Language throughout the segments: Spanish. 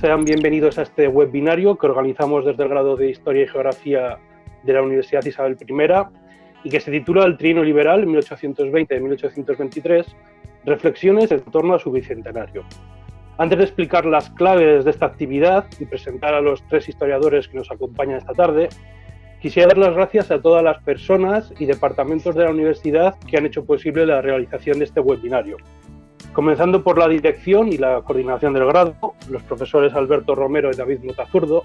sean bienvenidos a este webinario que organizamos desde el grado de Historia y Geografía de la Universidad Isabel I y que se titula El Trino Liberal 1820-1823, reflexiones en torno a su bicentenario. Antes de explicar las claves de esta actividad y presentar a los tres historiadores que nos acompañan esta tarde, quisiera dar las gracias a todas las personas y departamentos de la universidad que han hecho posible la realización de este webinario. Comenzando por la dirección y la coordinación del grado, los profesores Alberto Romero y David Motazurdo,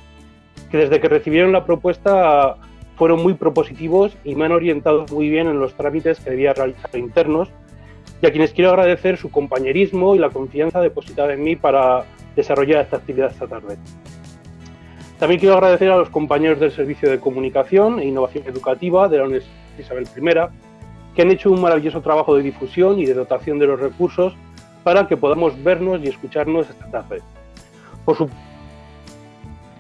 que desde que recibieron la propuesta fueron muy propositivos y me han orientado muy bien en los trámites que debía realizar internos y a quienes quiero agradecer su compañerismo y la confianza depositada en mí para desarrollar esta actividad esta tarde. También quiero agradecer a los compañeros del Servicio de Comunicación e Innovación Educativa de la Universidad Isabel I, que han hecho un maravilloso trabajo de difusión y de dotación de los recursos para que podamos vernos y escucharnos esta tarde. Por supuesto,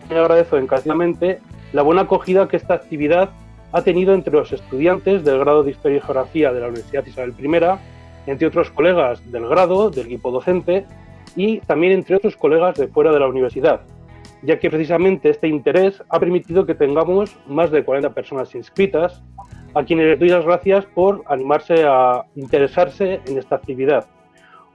agradezco encarecidamente la buena acogida que esta actividad ha tenido entre los estudiantes del grado de Historia y Geografía de la Universidad Isabel I entre otros colegas del grado, del equipo docente y también entre otros colegas de fuera de la universidad, ya que precisamente este interés ha permitido que tengamos más de 40 personas inscritas, a quienes les doy las gracias por animarse a interesarse en esta actividad.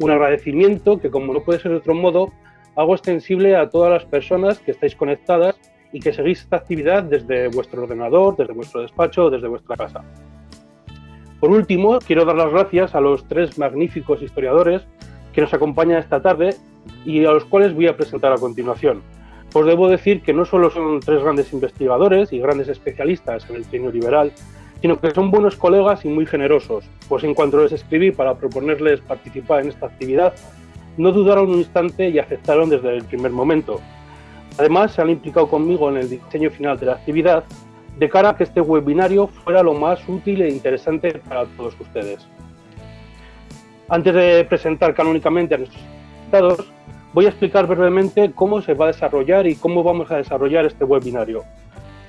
Un agradecimiento que, como no puede ser de otro modo, hago extensible a todas las personas que estáis conectadas y que seguís esta actividad desde vuestro ordenador, desde vuestro despacho desde vuestra casa. Por último, quiero dar las gracias a los tres magníficos historiadores que nos acompañan esta tarde y a los cuales voy a presentar a continuación. Os debo decir que no solo son tres grandes investigadores y grandes especialistas en el trienio liberal, sino que son buenos colegas y muy generosos, pues en cuanto les escribí para proponerles participar en esta actividad, no dudaron un instante y aceptaron desde el primer momento. Además, se han implicado conmigo en el diseño final de la actividad de cara a que este webinario fuera lo más útil e interesante para todos ustedes. Antes de presentar canónicamente a nuestros invitados, voy a explicar brevemente cómo se va a desarrollar y cómo vamos a desarrollar este webinario.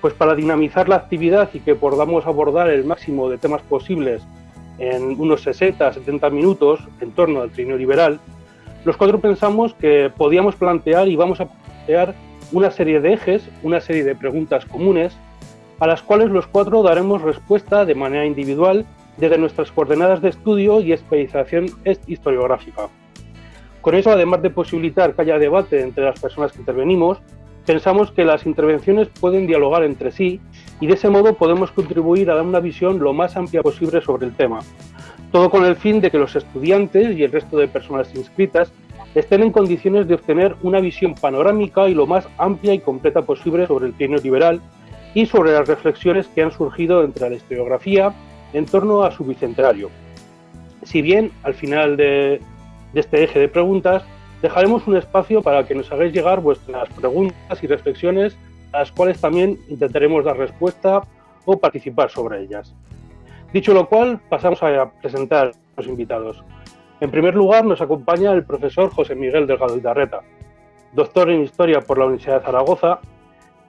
Pues para dinamizar la actividad y que podamos abordar el máximo de temas posibles en unos 60-70 minutos en torno al trineo liberal, los cuatro pensamos que podíamos plantear y vamos a plantear una serie de ejes, una serie de preguntas comunes a las cuales los cuatro daremos respuesta de manera individual desde nuestras coordenadas de estudio y especialización historiográfica. Con eso, además de posibilitar que haya debate entre las personas que intervenimos, pensamos que las intervenciones pueden dialogar entre sí y de ese modo podemos contribuir a dar una visión lo más amplia posible sobre el tema. Todo con el fin de que los estudiantes y el resto de personas inscritas estén en condiciones de obtener una visión panorámica y lo más amplia y completa posible sobre el trienio liberal y sobre las reflexiones que han surgido entre la historiografía en torno a su bicentenario. Si bien al final de, este eje de preguntas dejaremos un espacio para que nos hagáis llegar vuestras preguntas y reflexiones a las cuales también intentaremos dar respuesta o participar sobre ellas. Dicho lo cual, pasamos a presentar a los invitados. En primer lugar, nos acompaña el profesor José Miguel Delgado Idarreta, doctor en Historia por la Universidad de Zaragoza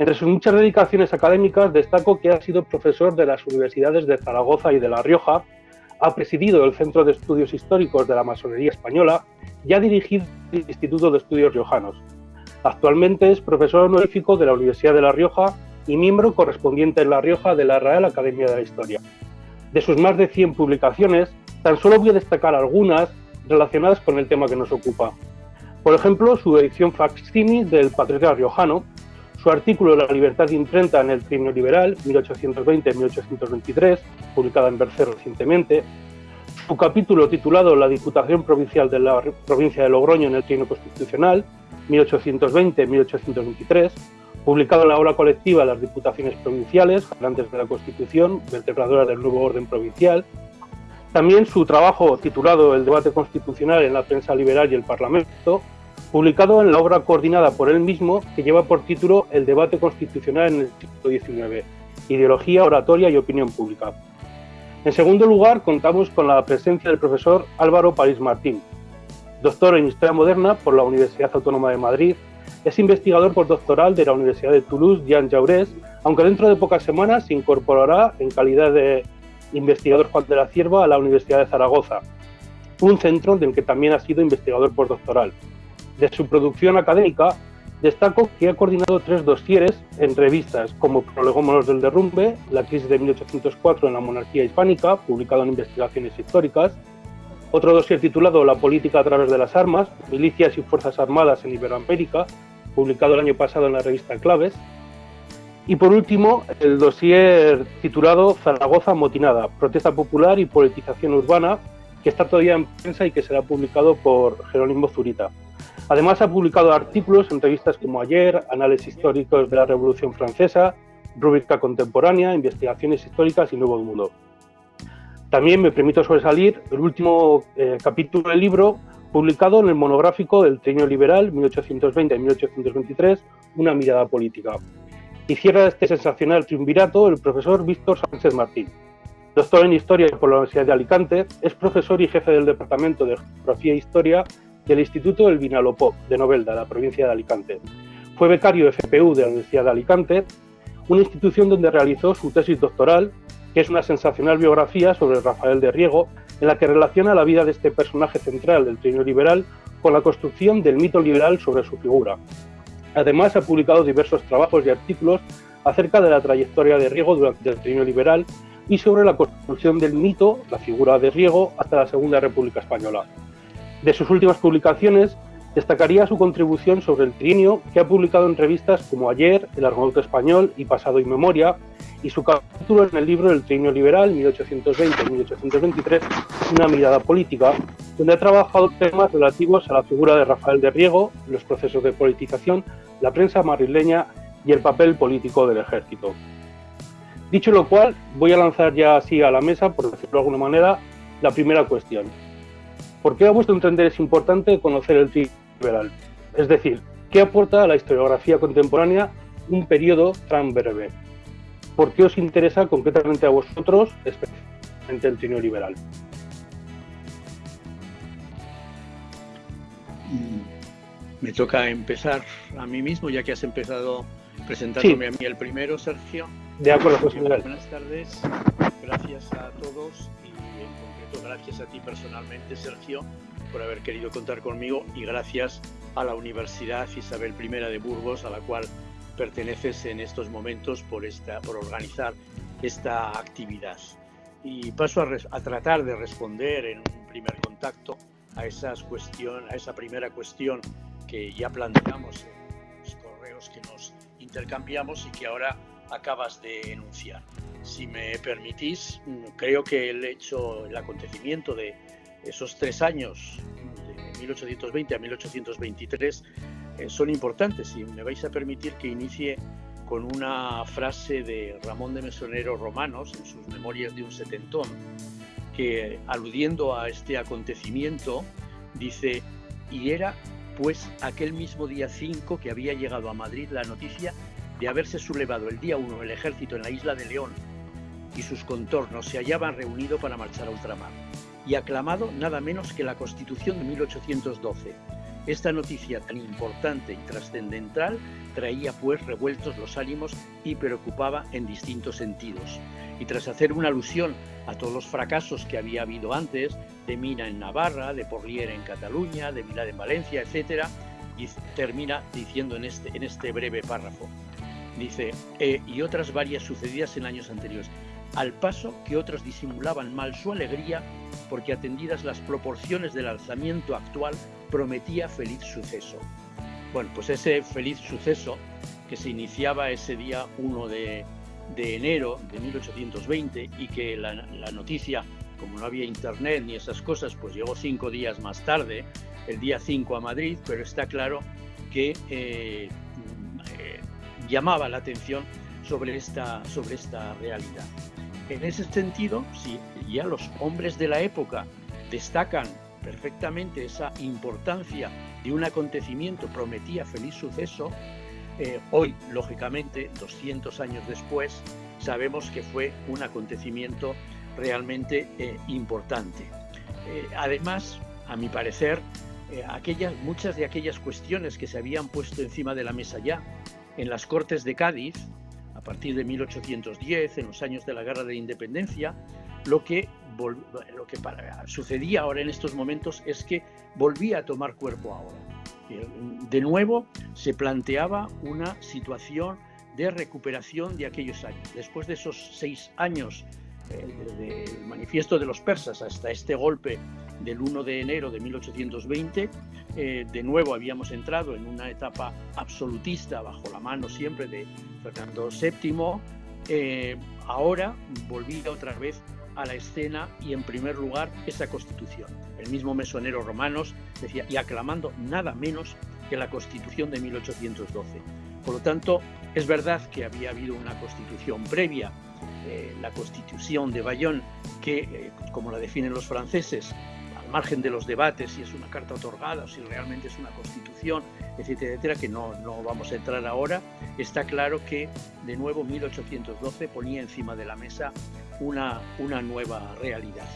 entre sus muchas dedicaciones académicas destaco que ha sido profesor de las universidades de Zaragoza y de La Rioja, ha presidido el Centro de Estudios Históricos de la Masonería Española y ha dirigido el Instituto de Estudios Riojanos. Actualmente es profesor honorífico de la Universidad de La Rioja y miembro correspondiente en La Rioja de la Real Academia de la Historia. De sus más de 100 publicaciones, tan solo voy a destacar algunas relacionadas con el tema que nos ocupa. Por ejemplo, su edición facsimile del Patriarca Riojano, su artículo La libertad de imprenta en el trienio liberal, 1820-1823, publicada en Bercer recientemente, su capítulo titulado La Diputación Provincial de la Provincia de Logroño en el trienio constitucional, 1820-1823, publicado en la obra colectiva Las Diputaciones Provinciales, antes de la Constitución, vertebradora del nuevo orden provincial, también su trabajo titulado El debate constitucional en la prensa liberal y el Parlamento, publicado en la obra coordinada por él mismo que lleva por título El debate constitucional en el siglo XIX, ideología, oratoria y opinión pública. En segundo lugar, contamos con la presencia del profesor Álvaro París Martín, doctor en Historia Moderna por la Universidad Autónoma de Madrid, es investigador postdoctoral de la Universidad de Toulouse, Jean Jaurès, aunque dentro de pocas semanas se incorporará en calidad de investigador Juan de la Cierva a la Universidad de Zaragoza, un centro del que también ha sido investigador postdoctoral. De su producción académica Destaco que ha coordinado tres dosieres en revistas como Prolegómonos del Derrumbe, La crisis de 1804 en la monarquía hispánica, publicado en Investigaciones Históricas, otro dossier titulado La política a través de las armas, Milicias y Fuerzas Armadas en Iberoamérica, publicado el año pasado en la revista Claves, y por último, el dossier titulado Zaragoza Motinada, Protesta Popular y Politización Urbana, que está todavía en prensa y que será publicado por Jerónimo Zurita. Además, ha publicado artículos en revistas como Ayer, Análisis Históricos de la Revolución Francesa, Rúbrica Contemporánea, Investigaciones Históricas y Nuevo Mundo. También me permito sobresalir el último eh, capítulo del libro publicado en el monográfico del Trienio Liberal 1820-1823, Una mirada política. Y cierra este sensacional triunvirato el profesor Víctor Sánchez Martín. Doctor en Historia por la Universidad de Alicante, es profesor y jefe del Departamento de Geografía e Historia del Instituto del Vinalopó de Novelda, la provincia de Alicante. Fue becario FPU de la Universidad de Alicante, una institución donde realizó su tesis doctoral, que es una sensacional biografía sobre Rafael de Riego, en la que relaciona la vida de este personaje central del trienio liberal con la construcción del mito liberal sobre su figura. Además, ha publicado diversos trabajos y artículos acerca de la trayectoria de Riego durante el trienio liberal y sobre la construcción del mito, la figura de Riego, hasta la Segunda República Española. De sus últimas publicaciones, destacaría su contribución sobre el trienio que ha publicado en revistas como Ayer, El Argonauta Español y Pasado y Memoria, y su capítulo en el libro El trienio liberal, 1820-1823, Una mirada política, donde ha trabajado temas relativos a la figura de Rafael de Riego, los procesos de politización, la prensa madrileña y el papel político del ejército. Dicho lo cual, voy a lanzar ya así a la mesa, por decirlo de alguna manera, la primera cuestión. ¿Por qué a vuestro entender es importante conocer el liberal? Es decir, ¿qué aporta a la historiografía contemporánea un periodo tan breve? ¿Por qué os interesa concretamente a vosotros, especialmente el trienio liberal? Me toca empezar a mí mismo, ya que has empezado presentándome a mí el primero, Sergio. De acuerdo, José Buenas tardes, gracias a todos gracias a ti personalmente, Sergio, por haber querido contar conmigo y gracias a la Universidad Isabel I de Burgos, a la cual perteneces en estos momentos por, esta, por organizar esta actividad. Y paso a, tratar de responder en un primer contacto a, esas cuestión, a esa primera cuestión que ya planteamos en los correos que nos intercambiamos y que ahora acabas de enunciar. Si me permitís, creo que el hecho, el acontecimiento de esos tres años, de 1820 a 1823, eh, son importantes y me vais a permitir que inicie con una frase de Ramón de Mesonero Romanos en sus Memorias de un Setentón, que aludiendo a este acontecimiento dice, y era pues aquel mismo día 5 que había llegado a Madrid la noticia de haberse sublevado el día 1 el ejército en la isla de León y sus contornos se hallaban reunidos para marchar a ultramar, y aclamado nada menos que la Constitución de 1812. Esta noticia tan importante y trascendental traía pues revueltos los ánimos y preocupaba en distintos sentidos. Y tras hacer una alusión a todos los fracasos que había habido antes, de Mina en Navarra, de Porlier en Cataluña, de Milán en Valencia, etc., y termina diciendo en este, en este breve párrafo, dice, eh, y otras varias sucedidas en años anteriores al paso que otros disimulaban mal su alegría porque atendidas las proporciones del alzamiento actual prometía feliz suceso. Bueno, pues ese feliz suceso que se iniciaba ese día 1 de, enero de 1820 y que la, noticia, como no había internet ni esas cosas, pues llegó cinco días más tarde, el día 5 a Madrid, pero está claro que eh, eh, llamaba la atención sobre esta, sobre esta realidad. En ese sentido, si ya los hombres de la época destacan perfectamente esa importancia de un acontecimiento prometía feliz suceso, eh, hoy, lógicamente, 200 años después, sabemos que fue un acontecimiento realmente eh, importante. Eh, además, a mi parecer, aquellas, muchas de aquellas cuestiones que se habían puesto encima de la mesa ya en las Cortes de Cádiz, a partir de 1810, en los años de la Guerra de Independencia, lo que, lo que sucedía ahora en estos momentos es que volvía a tomar cuerpo ahora. De nuevo se planteaba una situación de recuperación de aquellos años. Después de esos seis años desde el manifiesto de los persas hasta este golpe del 1 de enero de 1820, eh, de nuevo habíamos entrado en una etapa absolutista bajo la mano siempre de Fernando VII. Eh, ahora volvía otra vez a la escena y en primer lugar esa constitución. El mismo mesonero Romanos decía, y aclamando nada menos que la constitución de 1812. Por lo tanto, es verdad que había habido una constitución previa, eh, la constitución de Bayonne, que, como la definen los franceses, margen de los debates si es una carta otorgada si realmente es una constitución, etcétera, etcétera, que no, no vamos a entrar ahora, está claro que de nuevo 1812 ponía encima de la mesa una, una nueva realidad.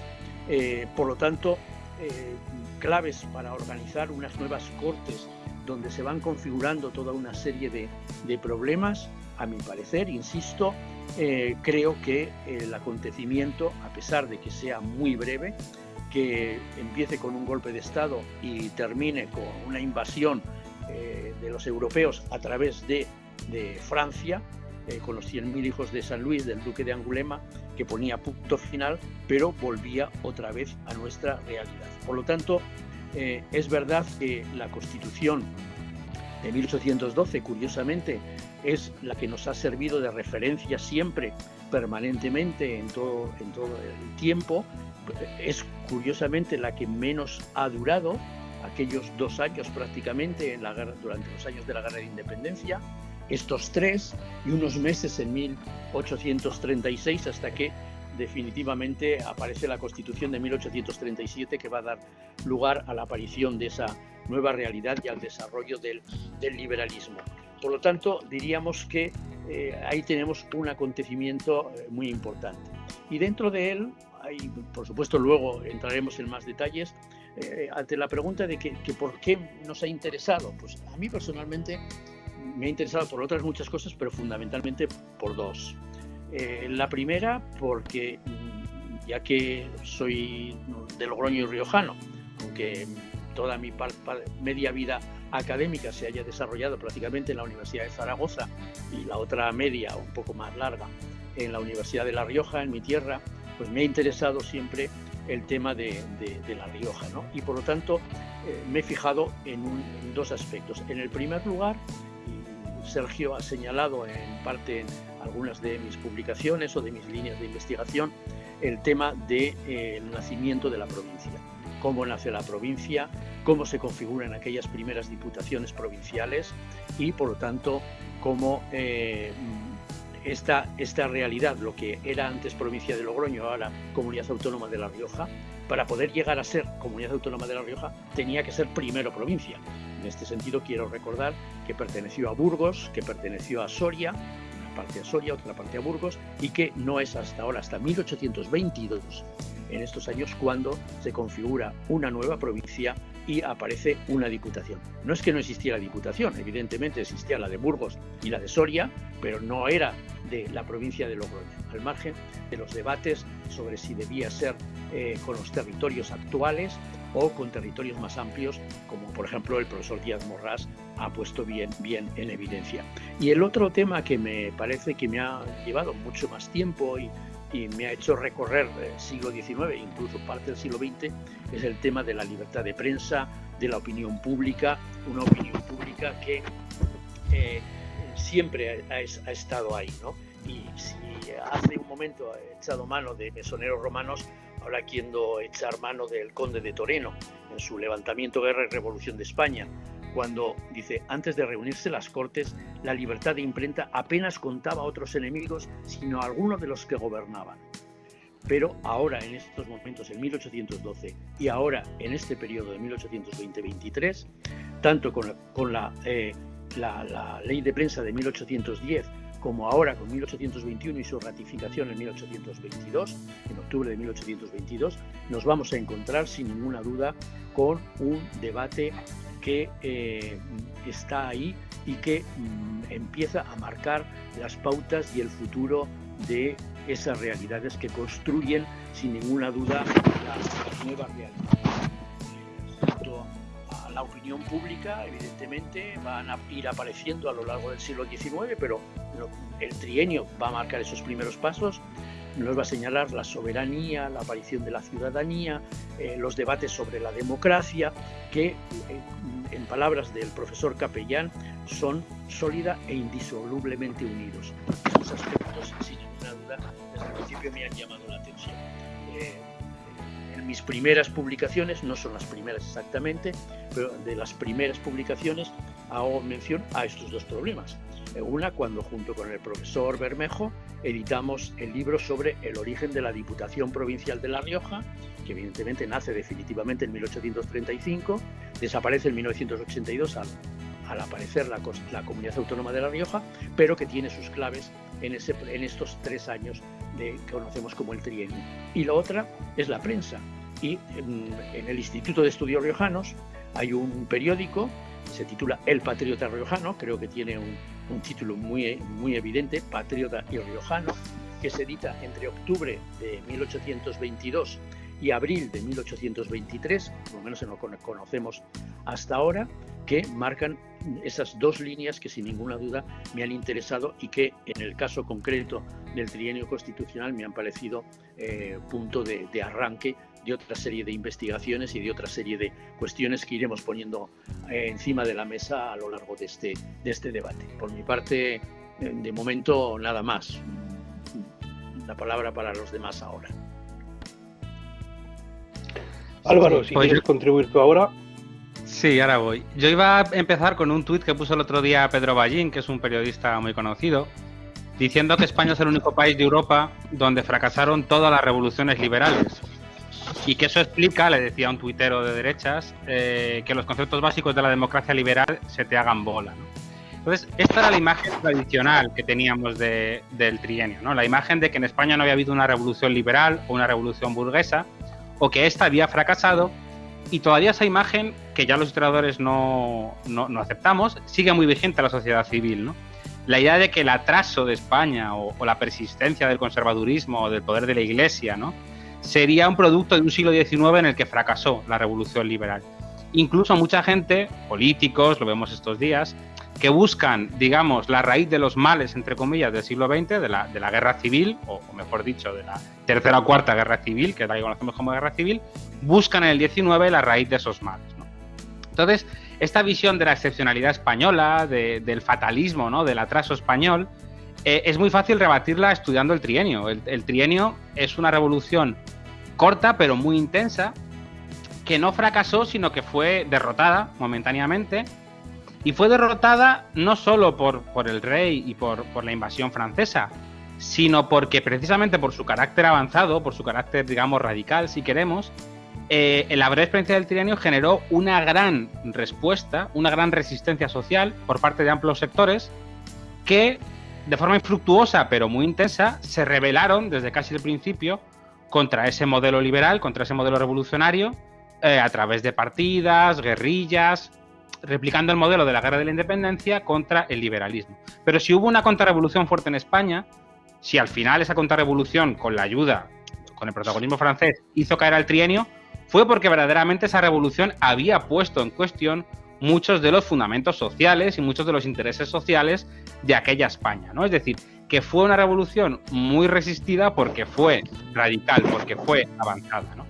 Eh, por lo tanto, eh, claves para organizar unas nuevas cortes donde se van configurando toda una serie de, de problemas, a mi parecer, insisto, eh, creo que el acontecimiento, a pesar de que sea muy breve, que empiece con un golpe de Estado y termine con una invasión eh, de los europeos a través de, Francia, eh, con los 100.000 hijos de San Luis, del duque de Angulema, que ponía punto final, pero volvía otra vez a nuestra realidad. Por lo tanto, eh, es verdad que la Constitución de 1812, curiosamente, es la que nos ha servido de referencia siempre, permanentemente, en todo, en todo el tiempo, es curiosamente la que menos ha durado, aquellos dos años prácticamente en la guerra, durante los años de la guerra de independencia, estos tres y unos meses en 1836 hasta que definitivamente aparece la Constitución de 1837 que va a dar lugar a la aparición de esa nueva realidad y al desarrollo del, liberalismo. Por lo tanto, diríamos que eh, ahí tenemos un acontecimiento eh, muy importante. Y dentro de él y por supuesto luego entraremos en más detalles, eh, ante la pregunta de que, por qué nos ha interesado, pues a mí personalmente me ha interesado por otras muchas cosas, pero fundamentalmente por dos. Eh, la primera, porque mm, ya que soy de Logroño y Riojano, aunque toda mi media vida académica se haya desarrollado prácticamente en la Universidad de Zaragoza y la otra media, un poco más larga, en la Universidad de La Rioja, en mi tierra, pues me ha interesado siempre el tema de, La Rioja, ¿no? Y por lo tanto eh, me he fijado en, dos aspectos. En el primer lugar, Sergio ha señalado en parte en algunas de mis publicaciones o de mis líneas de investigación el tema del de, eh, nacimiento de la provincia. Cómo nace la provincia, cómo se configuran aquellas primeras diputaciones provinciales y, por lo tanto, cómo eh, esta, esta realidad, lo que era antes provincia de Logroño, ahora comunidad autónoma de La Rioja, para poder llegar a ser comunidad autónoma de La Rioja tenía que ser primero provincia. En este sentido quiero recordar que perteneció a Burgos, que perteneció a Soria, una parte a Soria, otra parte a Burgos, y que no es hasta ahora, hasta 1822, en estos años, cuando se configura una nueva provincia y aparece una diputación. No es que no existiera diputación, evidentemente existía la de Burgos y la de Soria, pero no era de la provincia de Logroño, al margen de los debates sobre si debía ser eh, con los territorios actuales o con territorios más amplios, como por ejemplo el profesor Díaz Morrás ha puesto bien, bien en evidencia. Y el otro tema que me parece que me ha llevado mucho más tiempo y y me ha hecho recorrer el siglo XIX, incluso parte del siglo XX, es el tema de la libertad de prensa, de la opinión pública, una opinión pública que eh, siempre ha, estado ahí. ¿no? Y si hace un momento ha echado mano de mesoneros romanos, ahora quiero echar mano del conde de Toreno en su levantamiento, guerra y revolución de España, cuando dice, antes de reunirse las Cortes, la libertad de imprenta apenas contaba a otros enemigos, sino a algunos de los que gobernaban. Pero ahora, en estos momentos, en 1812, y ahora en este periodo de 1820-23, tanto con, eh, la, ley de prensa de 1810 como ahora con 1821 y su ratificación en 1822, en octubre de 1822, nos vamos a encontrar sin ninguna duda con un debate que eh, está ahí y que mm, empieza a marcar las pautas y el futuro de esas realidades que construyen sin ninguna duda la nueva realidad. Junto a la opinión pública, evidentemente, van a ir apareciendo a lo largo del siglo XIX, pero el trienio va a marcar esos primeros pasos nos va a señalar la soberanía, la aparición de la ciudadanía, eh, los debates sobre la democracia, que en palabras del profesor Capellán son sólida e indisolublemente unidos. Esos aspectos, sin ninguna duda, desde el principio me han llamado la atención. En mis primeras publicaciones, no son las primeras exactamente, pero de las primeras publicaciones hago mención a estos dos problemas. Una cuando junto con el profesor Bermejo editamos el libro sobre el origen de la Diputación Provincial de La Rioja, que evidentemente nace definitivamente en 1835, desaparece en 1982 al, aparecer la, Comunidad Autónoma de La Rioja, pero que tiene sus claves en, estos tres años de, que conocemos como el trienio. Y la otra es la prensa. Y en, el Instituto de Estudios Riojanos hay un periódico, se titula El Patriota Riojano, creo que tiene un, título muy, muy evidente, Patriota y Riojano, que se edita entre octubre de 1822 y abril de 1823, por lo menos en lo que conocemos hasta ahora, que marcan esas dos líneas que sin ninguna duda me han interesado y que en el caso concreto del trienio constitucional me han parecido eh, punto de arranque de otra serie de investigaciones y de otra serie de cuestiones que iremos poniendo eh, encima de la mesa a lo largo de este, de este debate. Por mi parte, eh, de momento, nada más. La palabra para los demás ahora. Álvaro, si quieres contribuir tú ahora. Sí, ahora voy. Yo iba a empezar con un tuit que puso el otro día Pedro Ballín, que es un periodista muy conocido, diciendo que España es el único país de Europa donde fracasaron todas las revoluciones liberales. Y que eso explica, le decía un tuitero de derechas, eh, que los conceptos básicos de la democracia liberal se te hagan bola. Entonces, esta era la imagen tradicional que teníamos del trienio, ¿no? la imagen de que en España no había habido una revolución liberal o una revolución burguesa, o que ésta había fracasado, y todavía esa imagen, que ya los historiadores no, no, aceptamos, sigue muy vigente en la sociedad civil. ¿no? La idea de que el atraso de España o la persistencia del conservadurismo o del poder de la Iglesia, ¿no? Sería un producto de un siglo XIX en el que fracasó la revolución liberal. Incluso mucha gente, políticos, lo vemos estos días, que buscan, digamos, la raíz de los males, entre comillas, del siglo XX, de la, de la guerra civil, o, mejor dicho, de la tercera o cuarta guerra civil, que es la que conocemos como guerra civil, buscan en el XIX la raíz de esos males. Entonces, esta visión de la excepcionalidad española, del fatalismo, ¿no? del atraso español, eh, es muy fácil rebatirla estudiando el trienio. El, trienio es una revolución corta pero muy intensa que no fracasó sino que fue derrotada momentáneamente. Y fue derrotada no solo por, por el rey y por, por, la invasión francesa, sino porque precisamente por su carácter avanzado, por su carácter, digamos, radical, si queremos, eh, la breve experiencia del trienio generó una gran respuesta, una gran resistencia social por parte de amplios sectores que de forma infructuosa pero muy intensa, se rebelaron desde casi el principio contra ese modelo liberal, contra ese modelo revolucionario, eh, a través de partidas, guerrillas, replicando el modelo de la guerra de la independencia contra el liberalismo. Pero si hubo una contrarrevolución fuerte en España, si al final esa contrarrevolución, con la ayuda, con el protagonismo francés, hizo caer al trienio, fue porque verdaderamente esa revolución había puesto en cuestión muchos de los fundamentos sociales y muchos de los intereses sociales de aquella España, ¿no? Es decir, que fue una revolución muy resistida porque fue radical, porque fue avanzada, ¿no?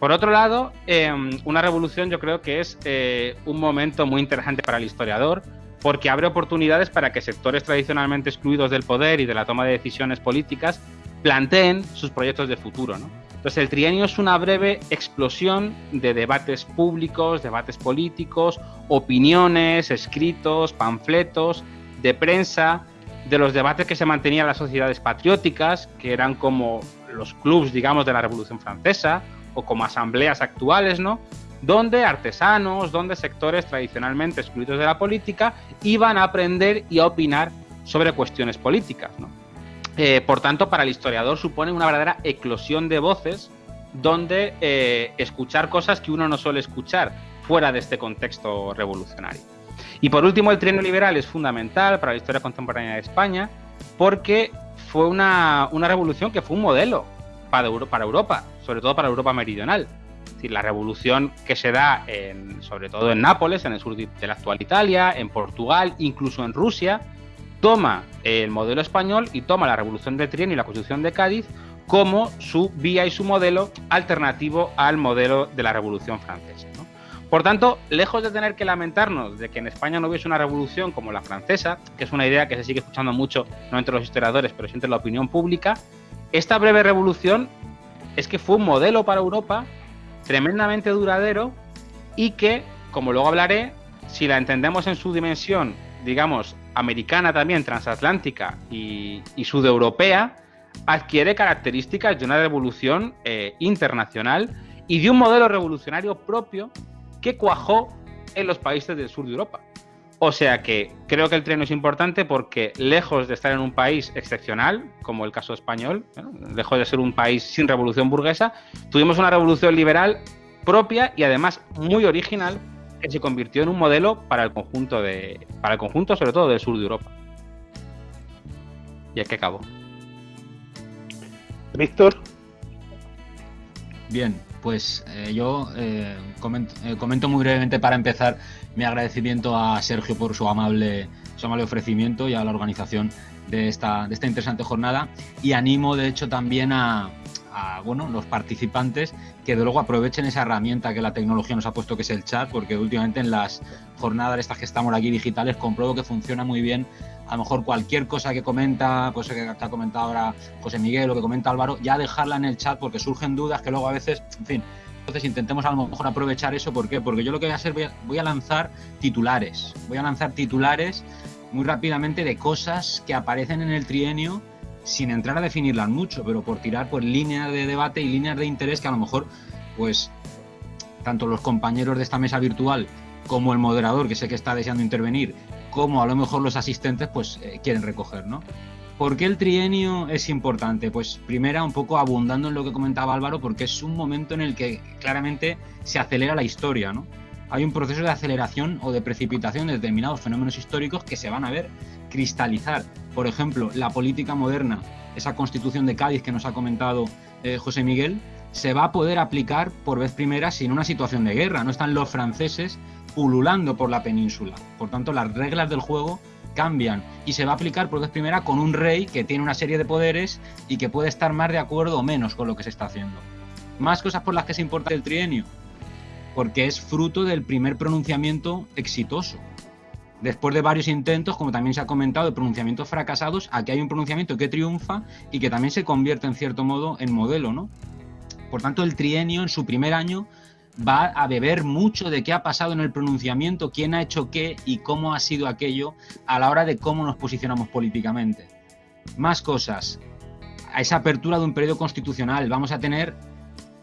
Por otro lado, em, una revolución yo creo que es eh, un momento muy interesante para el historiador porque abre oportunidades para que sectores tradicionalmente excluidos del poder y de la toma de decisiones políticas planteen sus proyectos de futuro. Entonces, el trienio es una breve explosión de debates públicos, debates políticos, opiniones, escritos, panfletos, de prensa, de los debates que se mantenían en las sociedades patrióticas, que eran como los clubs, digamos, de la Revolución Francesa, o como asambleas actuales, ¿no? Donde artesanos, donde sectores tradicionalmente excluidos de la política iban a aprender y a opinar sobre cuestiones políticas, ¿no? Eh, por tanto, para el historiador supone una verdadera eclosión de voces donde eh, escuchar cosas que uno no suele escuchar fuera de este contexto revolucionario. Y por último, el trienio liberal es fundamental para la historia contemporánea de España porque fue una, revolución que fue un modelo para, para Europa, sobre todo para Europa meridional. decir, la revolución que se da en, sobre todo en Nápoles, en el sur de la actual Italia, en Portugal, incluso en Rusia, toma el modelo español y toma la revolución de Trienio y la constitución de Cádiz como su vía y su modelo alternativo al modelo de la revolución francesa. Por tanto, lejos de tener que lamentarnos de que en España no hubiese una revolución como la francesa, que es una idea que se sigue escuchando mucho, no entre los historiadores, pero sí entre la opinión pública, esta breve revolución es que fue un modelo para Europa tremendamente duradero y que, como luego hablaré, si la entendemos en su dimensión, digamos, americana también, transatlántica y, y sudeuropea, adquiere características de una revolución eh, internacional y de un modelo revolucionario propio que cuajó en los países del sur de Europa. O sea que creo que el tren es importante porque lejos de estar en un país excepcional, como el caso español, lejos de ser un país sin revolución burguesa, tuvimos una revolución liberal propia y además muy original que se convirtió en un modelo para el conjunto de, para el conjunto sobre todo del sur de Europa. Y es que acabó. Víctor. Bien, pues eh, yo eh, eh, comento, muy brevemente para empezar mi agradecimiento a Sergio por su amable, su amable ofrecimiento y a la organización de esta, de esta interesante jornada. Y animo de hecho también a, bueno, los participantes que de luego aprovechen esa herramienta que la tecnología nos ha puesto que es el chat porque últimamente en las jornadas estas que estamos aquí digitales compruebo que funciona muy bien. A lo mejor cualquier cosa que comenta, pues que ha comentado ahora José Miguel o que comenta Álvaro, ya dejarla en el chat porque surgen dudas que luego a veces, en fin, entonces intentemos a lo mejor aprovechar eso, ¿por qué? Porque yo lo que voy a hacer, voy a, lanzar titulares, voy a lanzar titulares muy rápidamente de cosas que aparecen en el trienio sin entrar a definirlas mucho, pero por tirar pues líneas de debate y líneas de interés que a lo mejor pues tanto los compañeros de esta mesa virtual como el moderador, que sé que está deseando intervenir, como a lo mejor los asistentes pues eh, quieren recoger, ¿no? ¿Por qué el trienio es importante? Pues primera, un poco abundando en lo que comentaba Álvaro, porque es un momento en el que claramente se acelera la historia, ¿no? Hay un proceso de aceleración o de precipitación de determinados fenómenos históricos que se van a ver cristalizar. Por ejemplo, la política moderna, esa constitución de Cádiz que nos ha comentado eh, José Miguel, se va a poder aplicar por vez primera sin una situación de guerra. No están los franceses pululando por la península. Por tanto, las reglas del juego cambian y se va a aplicar por vez primera con un rey que tiene una serie de poderes y que puede estar más de acuerdo o menos con lo que se está haciendo. Más cosas por las que se importa el trienio, porque es fruto del primer pronunciamiento exitoso. Después de varios intentos, como también se ha comentado, de pronunciamientos fracasados, aquí hay un pronunciamiento que triunfa y que también se convierte en cierto modo en modelo, ¿no? Por tanto, el trienio en su primer año va a beber mucho de qué ha pasado en el pronunciamiento, quién ha hecho qué y cómo ha sido aquello a la hora de cómo nos posicionamos políticamente. Más cosas. A esa apertura de un periodo constitucional vamos a tener,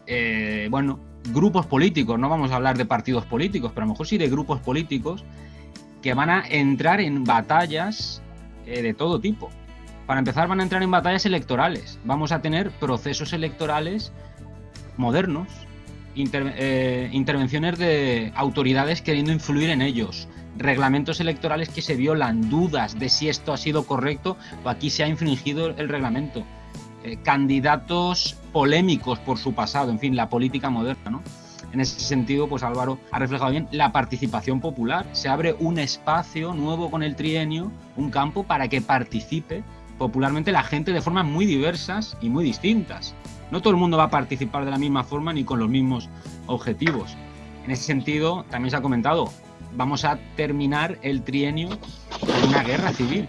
eh, bueno, grupos políticos, no vamos a hablar de partidos políticos, pero a lo mejor sí de grupos políticos que van a entrar en batallas eh, de todo tipo. Para empezar van a entrar en batallas electorales. Vamos a tener procesos electorales modernos, eh, intervenciones de autoridades queriendo influir en ellos, reglamentos electorales que se violan, dudas de si esto ha sido correcto o aquí se ha infringido el reglamento, eh, candidatos polémicos por su pasado, en fin, la política moderna, ¿no? En ese sentido, pues Álvaro ha reflejado bien la participación popular. Se abre un espacio nuevo con el trienio, un campo para que participe popularmente la gente de formas muy diversas y muy distintas. No todo el mundo va a participar de la misma forma ni con los mismos objetivos. En ese sentido, también se ha comentado, vamos a terminar el trienio con una guerra civil.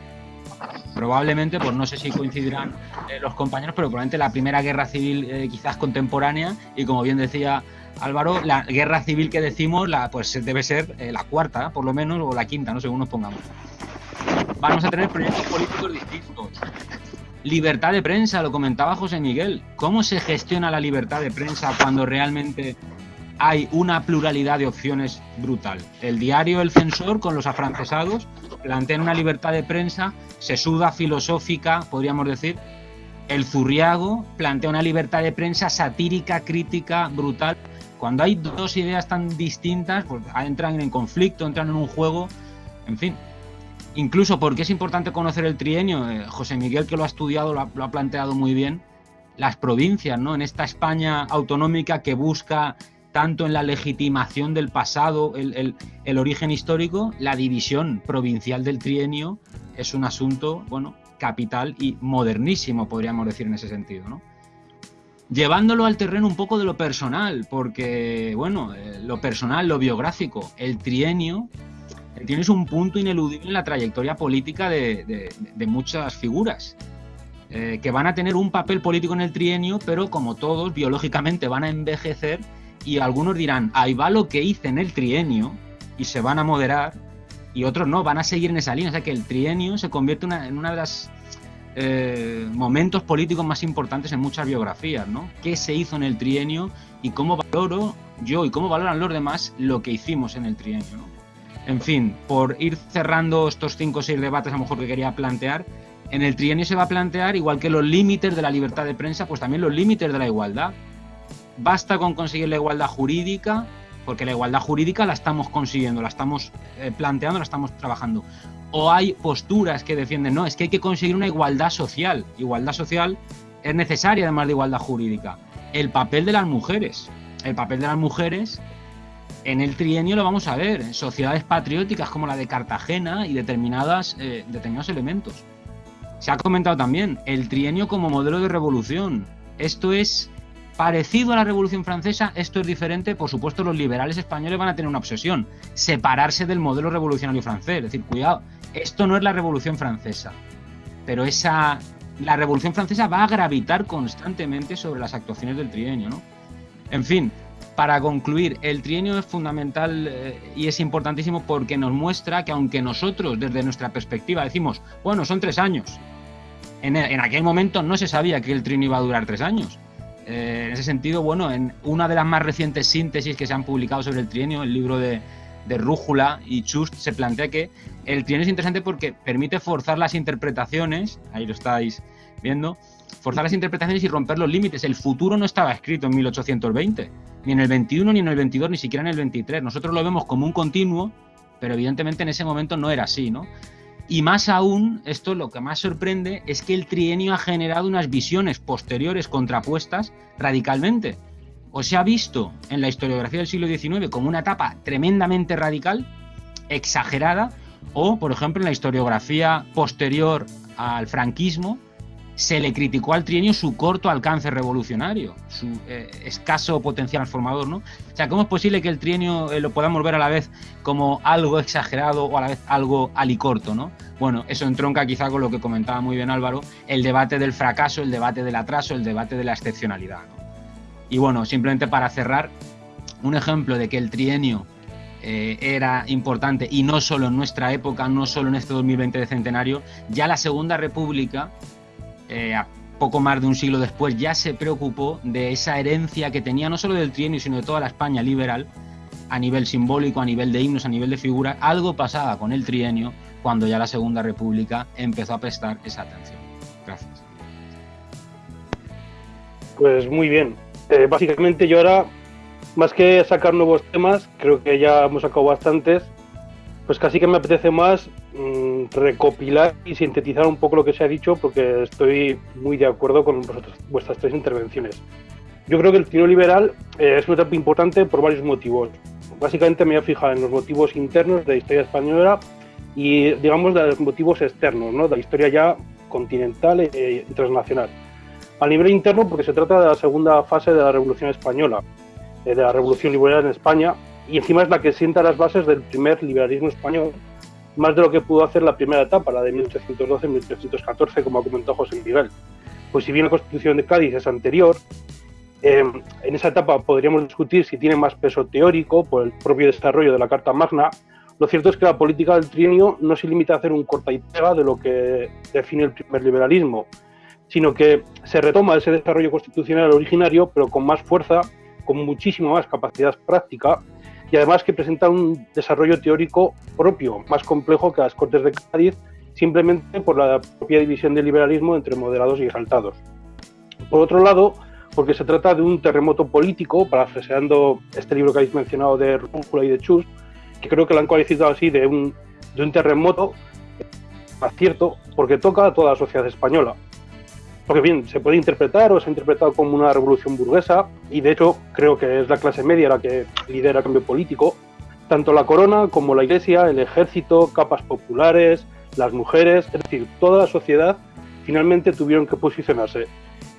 Probablemente, pues no sé si coincidirán eh, los compañeros, pero probablemente la primera guerra civil eh, quizás contemporánea y como bien decía Álvaro, la guerra civil que decimos, la, pues debe ser eh, la cuarta, por lo menos, o la quinta, no según nos pongamos. Vamos a tener proyectos políticos distintos, Libertad de prensa, lo comentaba José Miguel. ¿Cómo se gestiona la libertad de prensa cuando realmente hay una pluralidad de opciones brutal? El diario El Censor, con los afrancesados, plantea una libertad de prensa sesuda, filosófica, podríamos decir. El Zurriago plantea una libertad de prensa satírica, crítica, brutal. Cuando hay dos ideas tan distintas, pues entran en conflicto, entran en un juego. En fin, incluso porque es importante conocer el trienio, eh, José Miguel que lo ha estudiado lo ha, planteado muy bien, las provincias, ¿no? En esta España autonómica que busca tanto en la legitimación del pasado, el, el, origen histórico, la división provincial del trienio es un asunto, bueno, capital y modernísimo, podríamos decir en ese sentido, ¿no? Llevándolo al terreno un poco de lo personal, porque, bueno, eh, lo personal, lo biográfico, el trienio, el un punto ineludible en la trayectoria política de, de, muchas figuras. Eh, que van a tener un papel político en el trienio, pero como todos, biológicamente van a envejecer y algunos dirán, ahí va lo que hice en el trienio y se van a moderar y otros no, van a seguir en esa línea. O sea que el trienio se convierte en una de las eh, momentos políticos más importantes en muchas biografías, ¿no? ¿Qué se hizo en el trienio y cómo valoro yo y cómo valoran los demás lo que hicimos en el trienio, ¿no? En fin, por ir cerrando estos cinco o seis debates a lo mejor que quería plantear, en el trienio se va a plantear, igual que los límites de la libertad de prensa, pues también los límites de la igualdad basta con conseguir la igualdad jurídica, porque la igualdad jurídica la estamos consiguiendo, la estamos eh, planteando, la estamos trabajando. O hay posturas que defienden, no, es que hay que conseguir una igualdad social. Igualdad social es necesaria además de igualdad jurídica. El papel de las mujeres. El papel de las mujeres en el trienio lo vamos a ver, en sociedades patrióticas como la de Cartagena y determinadas, eh, determinados elementos. Se ha comentado también el trienio como modelo de revolución. Esto es Parecido a la Revolución Francesa, esto es diferente. Por supuesto, los liberales españoles van a tener una obsesión, separarse del modelo revolucionario francés. Es decir, cuidado, esto no es la Revolución Francesa. Pero esa, la Revolución Francesa va a gravitar constantemente sobre las actuaciones del trienio. ¿no? En fin, para concluir, el trienio es fundamental eh, y es importantísimo porque nos muestra que aunque nosotros desde nuestra perspectiva decimos, bueno, son tres años, en, en aquel momento no se sabía que el trienio iba a durar tres años eh, en ese sentido, bueno, en una de las más recientes síntesis que se han publicado sobre el trienio, el libro de, Rújula y Chust, se plantea que el trienio es interesante porque permite forzar las interpretaciones, ahí lo estáis viendo, forzar las interpretaciones y romper los límites. El futuro no estaba escrito en 1820, ni en el 21, ni en el 22, ni siquiera en el 23. Nosotros lo vemos como un continuo, pero evidentemente en ese momento no era así, ¿no? Y más aún, esto lo que más sorprende es que el trienio ha generado unas visiones posteriores contrapuestas radicalmente. O se ha visto en la historiografía del siglo XIX como una etapa tremendamente radical, exagerada, o, por ejemplo, en la historiografía posterior al franquismo, se le criticó al trienio su corto alcance revolucionario, su eh, escaso potencial transformador, ¿no? O sea, ¿cómo es posible que el trienio eh, lo podamos ver a la vez como algo exagerado o a la vez algo alicorto, ¿no? Bueno, eso entronca quizá con lo que comentaba muy bien Álvaro, el debate del fracaso, el debate del atraso, el debate de la excepcionalidad. Y bueno, simplemente para cerrar, un ejemplo de que el trienio eh, era importante y no solo en nuestra época, no solo en este 2020 de centenario, ya la Segunda República eh, a poco más de un siglo después, ya se preocupó de esa herencia que tenía no solo del trienio, sino de toda la España liberal, a nivel simbólico, a nivel de himnos, a nivel de figuras. Algo pasaba con el trienio cuando ya la Segunda República empezó a prestar esa atención. Gracias. Pues muy bien. Eh, básicamente yo ahora, más que sacar nuevos temas, creo que ya hemos sacado bastantes, pues casi que me apetece más Mm, recopilar y sintetizar un poco lo que se ha dicho porque estoy muy de acuerdo con vuestras tres intervenciones. Yo creo que el tiro liberal eh, es una etapa importante por varios motivos. Básicamente me voy a fijar en los motivos internos de la historia española y, digamos, de los motivos externos, ¿no? de la historia ya continental e transnacional. A nivel interno, porque se trata de la segunda fase de la Revolución Española, eh, de la Revolución Liberal en España, y encima es la que sienta las bases del primer liberalismo español, más de lo que pudo hacer la primera etapa, la de 1812-1814, como ha José Miguel. Pues si bien la Constitución de Cádiz es anterior, eh, en esa etapa podríamos discutir si tiene más peso teórico por el propio desarrollo de la Carta Magna. Lo cierto es que la política del trienio no se limita a hacer un corta y pega de lo que define el primer liberalismo, sino que se retoma ese desarrollo constitucional originario, pero con más fuerza, con muchísima más capacidad práctica y además que presenta un desarrollo teórico propio, más complejo que las Cortes de Cádiz, simplemente por la propia división del liberalismo entre moderados y exaltados. Por otro lado, porque se trata de un terremoto político, parafraseando este libro que habéis mencionado de Rúcula y de Chus, que creo que lo han cualificado así de un, de un terremoto, acierto, porque toca a toda la sociedad española. Porque bien, se puede interpretar o se ha interpretado como una revolución burguesa, y de hecho creo que es la clase media la que lidera el cambio político. Tanto la corona como la iglesia, el ejército, capas populares, las mujeres, es decir, toda la sociedad finalmente tuvieron que posicionarse.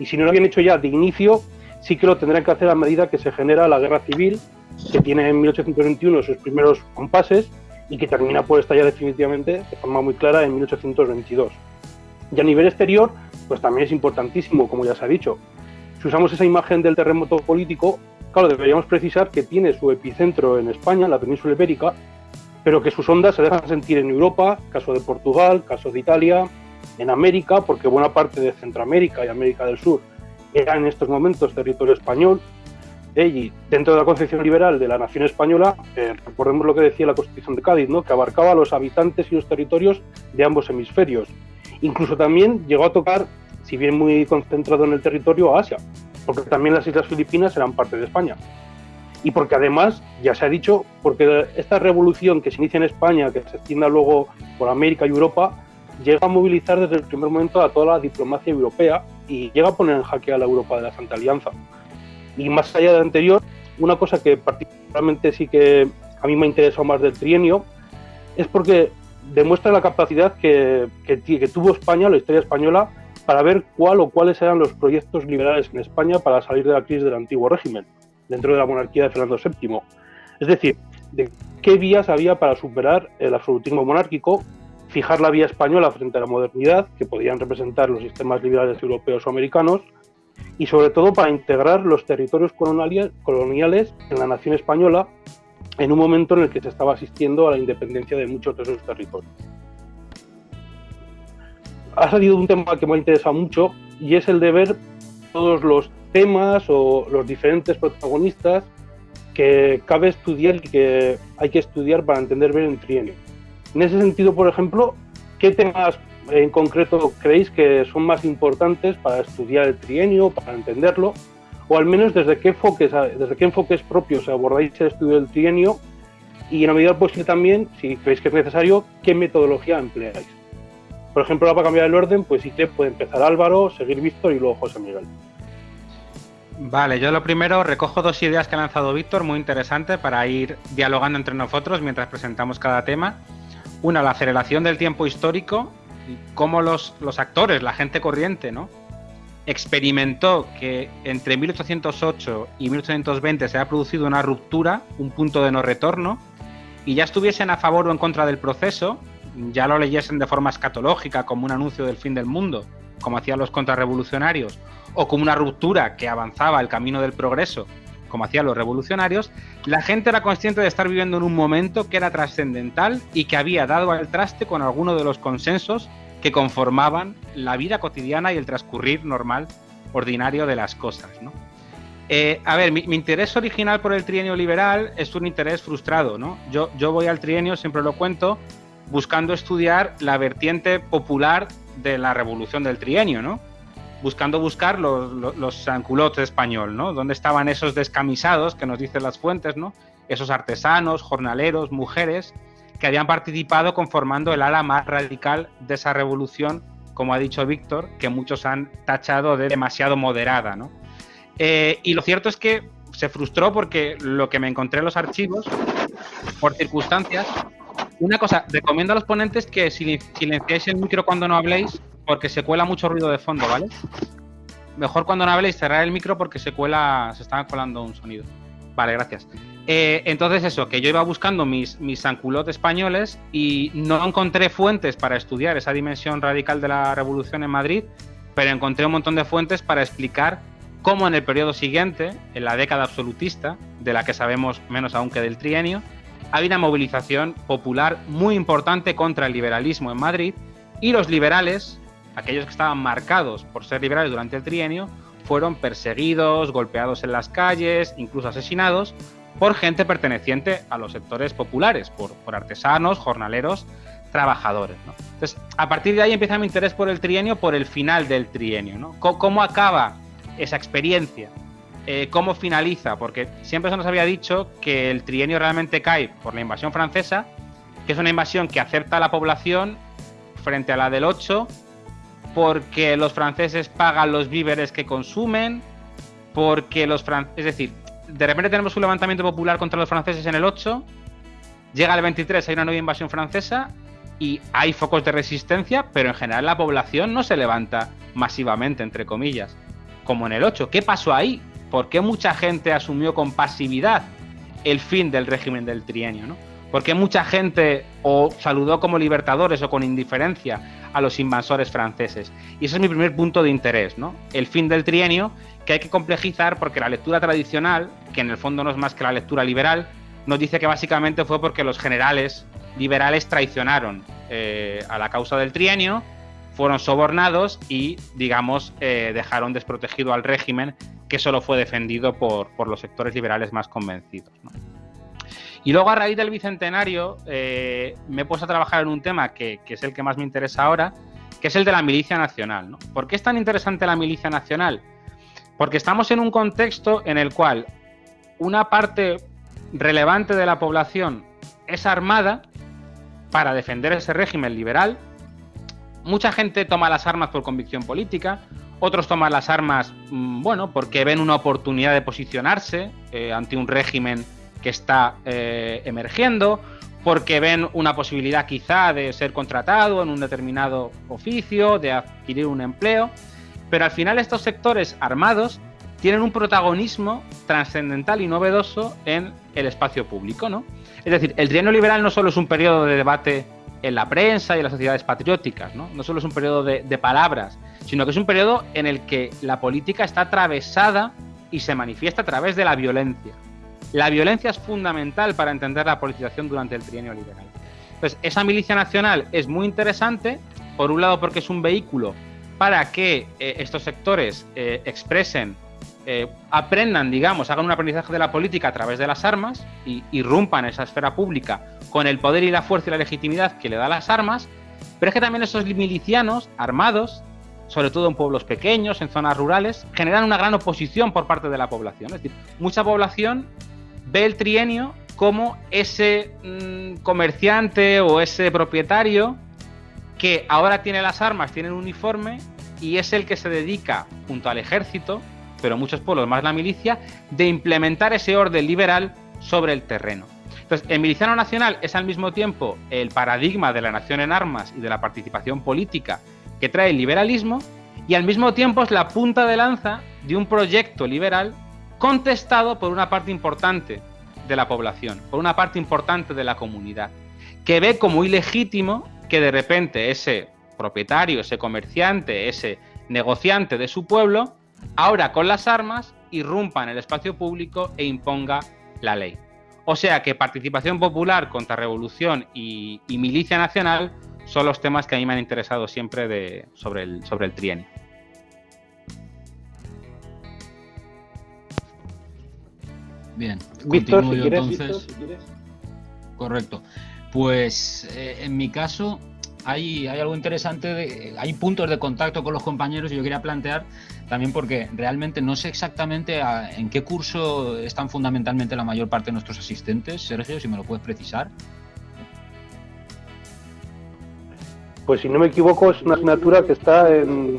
Y si no lo habían hecho ya de inicio, sí que lo tendrán que hacer a medida que se genera la guerra civil, que tiene en 1821 sus primeros compases y que termina por estallar definitivamente de forma muy clara en 1822. Y a nivel exterior, pues también es importantísimo, como ya se ha dicho. Si usamos esa imagen del terremoto político, claro, deberíamos precisar que tiene su epicentro en España, en la península ibérica, pero que sus ondas se dejan sentir en Europa, caso de Portugal, caso de Italia, en América, porque buena parte de Centroamérica y América del Sur era en estos momentos territorio español. Eh, y dentro de la concepción liberal de la nación española, eh, recordemos lo que decía la Constitución de Cádiz, ¿no? que abarcaba a los habitantes y los territorios de ambos hemisferios. Incluso también llegó a tocar, si bien muy concentrado en el territorio, a Asia, porque también las Islas Filipinas eran parte de España. Y porque además, ya se ha dicho, porque esta revolución que se inicia en España, que se extienda luego por América y Europa, llega a movilizar desde el primer momento a toda la diplomacia europea y llega a poner en jaque a la Europa de la Santa Alianza. Y más allá de anterior, una cosa que particularmente sí que a mí me ha interesado más del trienio es porque demuestra la capacidad que, tuvo España, la historia española, para ver cuál o cuáles eran los proyectos liberales en España para salir de la crisis del antiguo régimen, dentro de la monarquía de Fernando VII. Es decir, de qué vías había para superar el absolutismo monárquico, fijar la vía española frente a la modernidad, que podían representar los sistemas liberales europeos o americanos, y sobre todo para integrar los territorios coloniales en la nación española en un momento en el que se estaba asistiendo a la independencia de muchos de esos territorios. Ha salido un tema que me ha interesado mucho y es el de ver todos los temas o los diferentes protagonistas que cabe estudiar y que hay que estudiar para entender bien el trienio. En ese sentido, por ejemplo, ¿qué temas en concreto creéis que son más importantes para estudiar el trienio, para entenderlo? O al menos desde qué enfoques, desde qué enfoques propios abordáis el estudio del trienio y en la medida posible también, si creéis que es necesario, qué metodología empleáis. Por ejemplo, para cambiar el orden, pues que puede empezar Álvaro, seguir Víctor y luego José Miguel. Vale, yo lo primero recojo dos ideas que ha lanzado Víctor, muy interesantes, para ir dialogando entre nosotros mientras presentamos cada tema. Una, la aceleración del tiempo histórico y cómo los, los actores, la gente corriente, ¿no? Experimentó que entre 1808 y 1820 se ha producido una ruptura, un punto de no retorno, y ya estuviesen a favor o en contra del proceso, ya lo leyesen de forma escatológica como un anuncio del fin del mundo, como hacían los contrarrevolucionarios, o como una ruptura que avanzaba el camino del progreso, como hacían los revolucionarios, la gente era consciente de estar viviendo en un momento que era trascendental y que había dado al traste con alguno de los consensos que conformaban la vida cotidiana y el transcurrir normal, ordinario de las cosas. Eh, a ver, mi, interés original por el trienio liberal es un interés frustrado. ¿no? Yo, yo voy al trienio, siempre lo cuento, buscando estudiar la vertiente popular de la revolución del trienio, ¿no? buscando buscar los, los, los español, ¿no? ¿Dónde estaban esos descamisados que nos dicen las fuentes, ¿no? Esos artesanos, jornaleros, mujeres que habían participado conformando el ala más radical de esa revolución, como ha dicho Víctor, que muchos han tachado de demasiado moderada, ¿no? Eh, y lo cierto es que se frustró porque lo que me encontré en los archivos, por circunstancias, una cosa, recomiendo a los ponentes que silenciéis el micro cuando no habléis, porque se cuela mucho ruido de fondo, ¿vale? Mejor cuando no habléis cerrar el micro porque se cuela, se está colando un sonido. Vale, gracias. Eh, entonces eso, que yo iba buscando mis, mis españoles y no encontré fuentes para estudiar esa dimensión radical de la revolución en Madrid, pero encontré un montón de fuentes para explicar cómo en el periodo siguiente, en la década absolutista, de la que sabemos menos aún que del trienio, había una movilización popular muy importante contra el liberalismo en Madrid y los liberales, aquellos que estaban marcados por ser liberales durante el trienio, fueron perseguidos, golpeados en las calles, incluso asesinados por gente perteneciente a los sectores populares, por, artesanos, jornaleros, trabajadores. Entonces, a partir de ahí empieza mi interés por el trienio, por el final del trienio. ¿no? ¿Cómo, acaba esa experiencia? Eh, ¿Cómo finaliza? Porque siempre se nos había dicho que el trienio realmente cae por la invasión francesa, que es una invasión que acerta a la población frente a la del 8 porque los franceses pagan los víveres que consumen, porque los franceses, es decir, de repente tenemos un levantamiento popular contra los franceses en el 8, llega el 23, hay una nueva invasión francesa y hay focos de resistencia, pero en general la población no se levanta masivamente, entre comillas, como en el 8. ¿Qué pasó ahí? ¿Por qué mucha gente asumió con pasividad el fin del régimen del trienio? ¿no? ¿Por qué mucha gente o saludó como libertadores o con indiferencia a los invasores franceses? Y ese es mi primer punto de interés, ¿no? El fin del trienio que hay que complejizar porque la lectura tradicional, que en el fondo no es más que la lectura liberal, nos dice que básicamente fue porque los generales liberales traicionaron eh, a la causa del trienio, fueron sobornados y, digamos, eh, dejaron desprotegido al régimen que solo fue defendido por, los sectores liberales más convencidos. Y luego, a raíz del bicentenario, eh, me he puesto a trabajar en un tema que, es el que más me interesa ahora, que es el de la milicia nacional. ¿no? ¿Por qué es tan interesante la milicia nacional? Porque estamos en un contexto en el cual una parte relevante de la población es armada para defender ese régimen liberal. Mucha gente toma las armas por convicción política, otros toman las armas, mm, bueno, porque ven una oportunidad de posicionarse eh, ante un régimen que está eh, emergiendo, porque ven una posibilidad quizá de ser contratado en un determinado oficio, de adquirir un empleo. Pero al final estos sectores armados tienen un protagonismo trascendental y novedoso en el espacio público, ¿no? Es decir, el trienio liberal no solo es un periodo de debate en la prensa y en las sociedades patrióticas, ¿no? No solo es un periodo de, de palabras, sino que es un periodo en el que la política está atravesada y se manifiesta a través de la violencia. La violencia es fundamental para entender la politización durante el trienio liberal. Esa milicia nacional es muy interesante, por un lado porque es un vehículo para que eh, estos sectores eh, expresen, eh, aprendan, digamos, hagan un aprendizaje de la política a través de las armas y irrumpan esa esfera pública con el poder y la fuerza y la legitimidad que le da las armas, pero es que también esos milicianos armados, sobre todo en pueblos pequeños, en zonas rurales, generan una gran oposición por parte de la población. Es decir, mucha población ve el trienio como ese mm, comerciante o ese propietario que ahora tiene las armas, tiene el uniforme y es el que se dedica, junto al ejército, pero muchos pueblos más la milicia, de implementar ese orden liberal sobre el terreno. Entonces, el miliciano nacional es al mismo tiempo el paradigma de la nación en armas y de la participación política que trae el liberalismo y al mismo tiempo es la punta de lanza de un proyecto liberal contestado por una parte importante de la población, por una parte importante de la comunidad, que ve como ilegítimo que de repente ese propietario, ese comerciante, ese negociante de su pueblo, ahora con las armas irrumpa en el espacio público e imponga la ley. O sea que participación popular, contrarrevolución y, y milicia nacional son los temas que a mí me han interesado siempre sobre el trienio. Bien, Víctor, si entonces. Correcto. Pues eh, en mi caso hay, hay algo interesante, de, hay puntos de contacto con los compañeros y yo quería plantear también porque realmente no sé exactamente en qué curso están fundamentalmente la mayor parte de nuestros asistentes. Sergio, si me lo puedes precisar. Pues si no me equivoco es una asignatura que está en,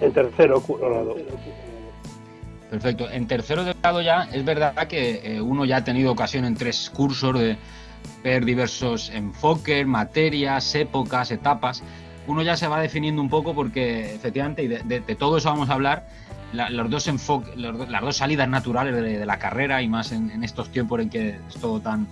en tercero grado. Perfecto. En tercero de grado ya es verdad que eh, uno ya ha tenido ocasión en tres cursos de, ver diversos enfoques, materias, épocas, etapas. Uno ya se va definiendo un poco porque efectivamente, y de, todo eso vamos a hablar, los dos enfoques, las dos salidas naturales de, la carrera y más en, estos tiempos en que es todo tan,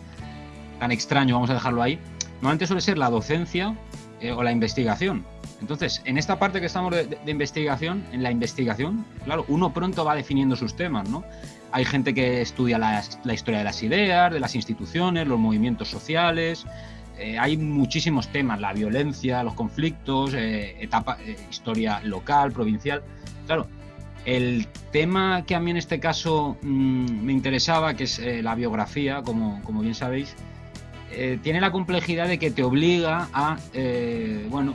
tan extraño, vamos a dejarlo ahí, normalmente suele ser la docencia eh, o la investigación. Entonces, en esta parte que estamos de, investigación, en la investigación, claro, uno pronto va definiendo sus temas, ¿no? Hay gente que estudia la, historia de las ideas, de las instituciones, los movimientos sociales. Eh, hay muchísimos temas, la violencia, los conflictos, eh, etapa, eh, historia local, provincial. Claro, el tema que a mí en este caso mm, me interesaba, que es la biografía, como, como, bien sabéis, tiene la complejidad de que te obliga a, bueno,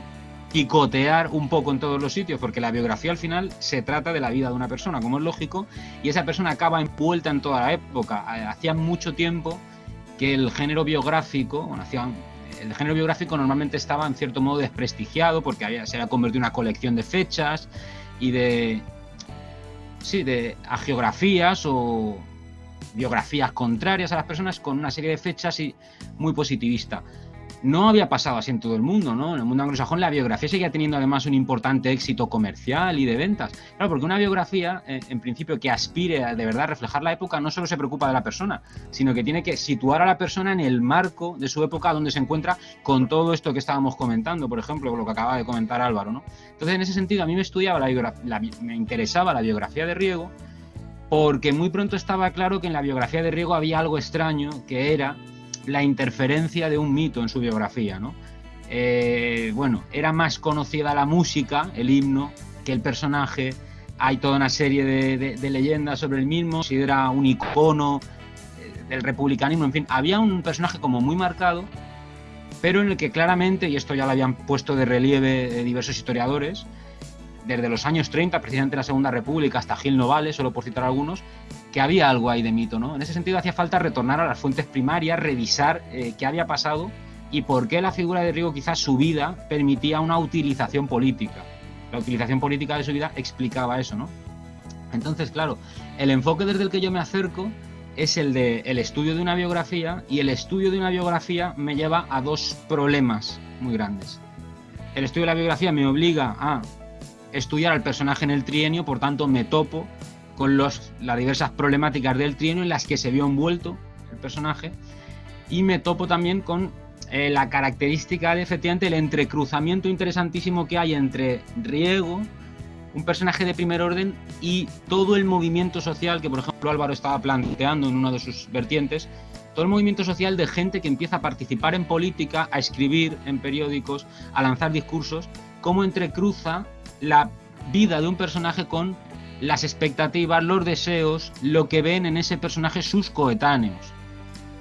picotear un poco en todos los sitios, porque la biografía al final se trata de la vida de una persona, como es lógico, y esa persona acaba envuelta en toda la época. Hacía mucho tiempo que el género biográfico, bueno, el género biográfico normalmente estaba en cierto modo desprestigiado porque había, se había convertido en una colección de fechas y de, sí, de geografías o biografías contrarias a las personas con una serie de fechas y muy positivista no había pasado así en todo el mundo, ¿no? En el mundo anglosajón la biografía seguía teniendo además un importante éxito comercial y de ventas. Claro, porque una biografía, eh, en principio, que aspire a de verdad reflejar la época, no solo se preocupa de la persona, sino que tiene que situar a la persona en el marco de su época donde se encuentra con todo esto que estábamos comentando, por ejemplo, lo que acaba de comentar Álvaro, ¿no? Entonces, en ese sentido, a mí me estudiaba la, me interesaba la biografía de Riego, porque muy pronto estaba claro que en la biografía de Riego había algo extraño, que era la interferencia de un mito en su biografía, ¿no? Eh, bueno, era más conocida la música, el himno, que el personaje. Hay toda una serie de, leyendas sobre el mismo, si era un icono eh, del republicanismo, en fin, había un personaje como muy marcado, pero en el que claramente, y esto ya lo habían puesto de relieve diversos historiadores, desde los años 30, precisamente la Segunda República, hasta Gil Novales, solo por citar algunos, que había algo ahí de mito, ¿no? En ese sentido hacía falta retornar a las fuentes primarias, revisar eh, qué había pasado y por qué la figura de Rigo quizás su vida permitía una utilización política. La utilización política de su vida explicaba eso, ¿no? Entonces, claro, el enfoque desde el que yo me acerco es el de el estudio de una biografía y el estudio de una biografía me lleva a dos problemas muy grandes. El estudio de la biografía me obliga a estudiar al personaje en el trienio, por tanto me topo con los, las diversas problemáticas del trienio en las que se vio envuelto el personaje. Y me topo también con eh, la característica de efectivamente el entrecruzamiento interesantísimo que hay entre Riego, un personaje de primer orden, y todo el movimiento social que, por ejemplo, Álvaro estaba planteando en una de sus vertientes, todo el movimiento social de gente que empieza a participar en política, a escribir en periódicos, a lanzar discursos, cómo entrecruza la vida de un personaje con las expectativas, los deseos, lo que ven en ese personaje sus coetáneos.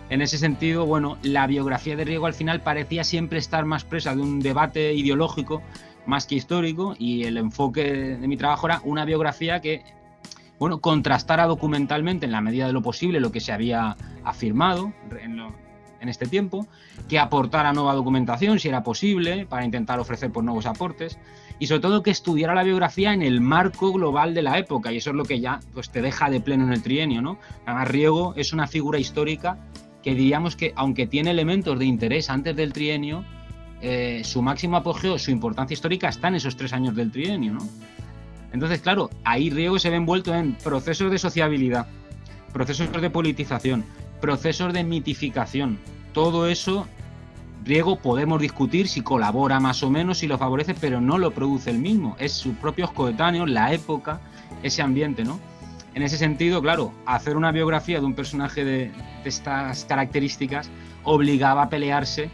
En ese sentido, bueno, la biografía de Riego al final parecía siempre estar más presa de un debate ideológico más que histórico y el enfoque de mi trabajo era una biografía que, bueno, contrastara documentalmente en la medida de lo posible lo que se había afirmado en, este tiempo, que aportara nueva documentación si era posible para intentar ofrecer por nuevos aportes y sobre todo que estudiara la biografía en el marco global de la época y eso es lo que ya pues, te deja de pleno en el trienio. ¿no? Además, Riego es una figura histórica que diríamos que aunque tiene elementos de interés antes del trienio, eh, su máximo apogeo, su importancia histórica está en esos tres años del trienio. ¿no? Entonces, claro, ahí Riego se ve envuelto en procesos de sociabilidad, procesos de politización, procesos de mitificación. Todo eso Riego podemos discutir si colabora más o menos, si lo favorece, pero no lo produce el mismo. Es sus propios coetáneos, la época, ese ambiente, ¿no? En ese sentido, claro, hacer una biografía de un personaje de, estas características obligaba a pelearse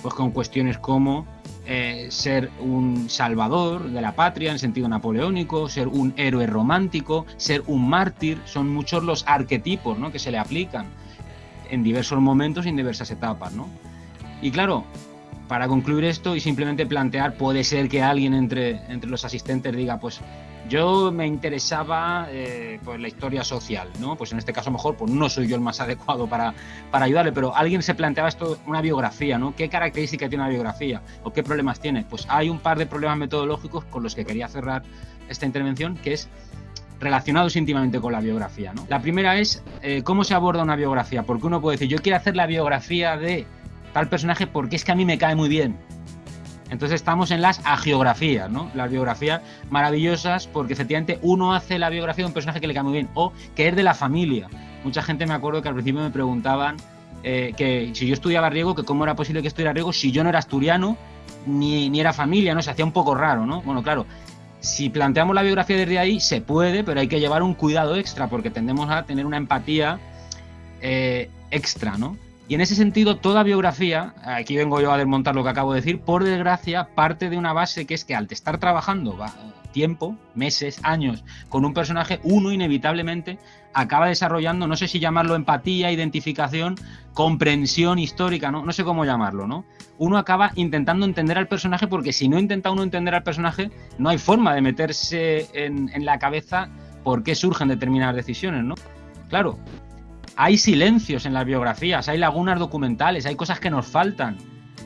pues, con cuestiones como eh, ser un salvador de la patria en sentido napoleónico, ser un héroe romántico, ser un mártir, son muchos los arquetipos ¿no? que se le aplican en diversos momentos y en diversas etapas. ¿no? Y claro, para concluir esto y simplemente plantear, puede ser que alguien entre, entre los asistentes diga, pues yo me interesaba eh, pues la historia social, ¿no? Pues en este caso mejor pues no soy yo el más adecuado para, para ayudarle, pero alguien se planteaba esto, una biografía, ¿no? ¿Qué características tiene una biografía? ¿O qué problemas tiene? Pues hay un par de problemas metodológicos con los que quería cerrar esta intervención, que es relacionados íntimamente con la biografía, ¿no? La primera es eh, cómo se aborda una biografía, porque uno puede decir, yo quiero hacer la biografía de tal personaje porque es que a mí me cae muy bien. Entonces estamos en las agiografías, ¿no? Las biografías maravillosas porque efectivamente uno hace la biografía de un personaje que le cae muy bien o que es de la familia. Mucha gente me acuerdo que al principio me preguntaban eh, que si yo estudiaba riego, que cómo era posible que estudiara riego si yo no era asturiano ni, ni era familia, ¿no? Se hacía un poco raro, ¿no? Bueno, claro, si planteamos la biografía desde ahí, se puede, pero hay que llevar un cuidado extra porque tendemos a tener una empatía eh, extra, ¿no? Y en ese sentido, toda biografía, aquí vengo yo a desmontar lo que acabo de decir, por desgracia, parte de una base que es que al estar trabajando tiempo, meses, años, con un personaje, uno inevitablemente acaba desarrollando, no sé si llamarlo empatía, identificación, comprensión histórica, no, no sé cómo llamarlo, ¿no? Uno acaba intentando entender al personaje porque si no intenta uno entender al personaje, no hay forma de meterse en, en la cabeza por qué surgen determinadas decisiones, ¿no? Claro, hay silencios en las biografías, hay lagunas documentales, hay cosas que nos faltan.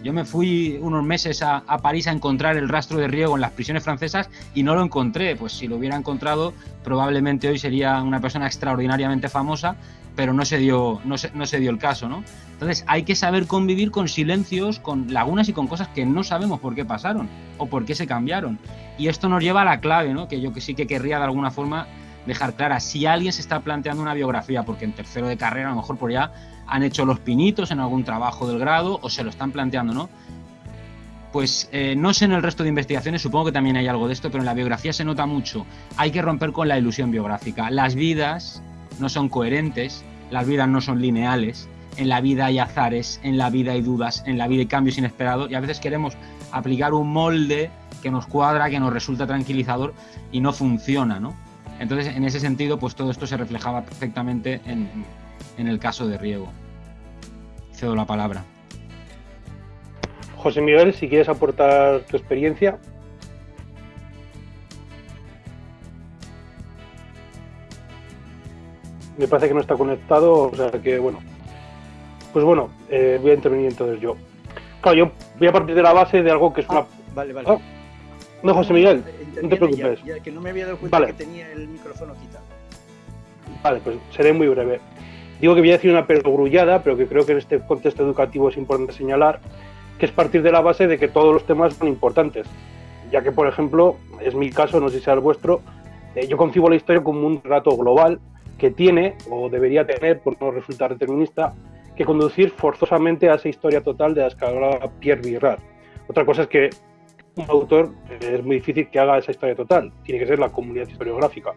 Yo me fui unos meses a, París a encontrar el rastro de Riego en las prisiones francesas y no lo encontré. Pues si lo hubiera encontrado, probablemente hoy sería una persona extraordinariamente famosa, pero no se dio, no se dio el caso, ¿no? Entonces hay que saber convivir con silencios, con lagunas y con cosas que no sabemos por qué pasaron o por qué se cambiaron. Y esto nos lleva a la clave, ¿no? Que yo que sí que querría de alguna forma dejar clara. Si alguien se está planteando una biografía, porque en tercero de carrera a lo mejor por ya han hecho los pinitos en algún trabajo del grado o se lo están planteando, ¿no? Pues eh, no sé en el resto de investigaciones, supongo que también hay algo de esto, pero en la biografía se nota mucho. Hay que romper con la ilusión biográfica. Las vidas no son coherentes, las vidas no son lineales, en la vida hay azares, en la vida hay dudas, en la vida hay cambios inesperados y a veces queremos aplicar un molde que nos cuadra, que nos resulta tranquilizador y no funciona, ¿no? Entonces, en ese sentido, pues todo esto se reflejaba perfectamente en, en el caso de Riego. Cedo la palabra. José Miguel, si quieres aportar tu experiencia. Me parece que no está conectado, o sea que bueno. Pues bueno, eh, voy a intervenir entonces yo. Claro, yo voy a partir de la base de algo que es una. Ah, vale, vale. Ah, no, José Miguel, no te preocupes. que no me había dado cuenta que tenía el micrófono quitado. Vale, pues seré muy breve. Digo que voy a decir una perogrullada, pero que creo que en este contexto educativo es importante señalar, que es partir de la base de que todos los temas son importantes, ya que, por ejemplo, es mi caso, no sé si sea el vuestro, eh, yo concibo la historia como un relato global que tiene, o debería tener, por no resultar determinista, que conducir forzosamente a esa historia total de la escala Pierre Virard. Otra cosa es que un autor es muy difícil que haga esa historia total, tiene que ser la comunidad historiográfica.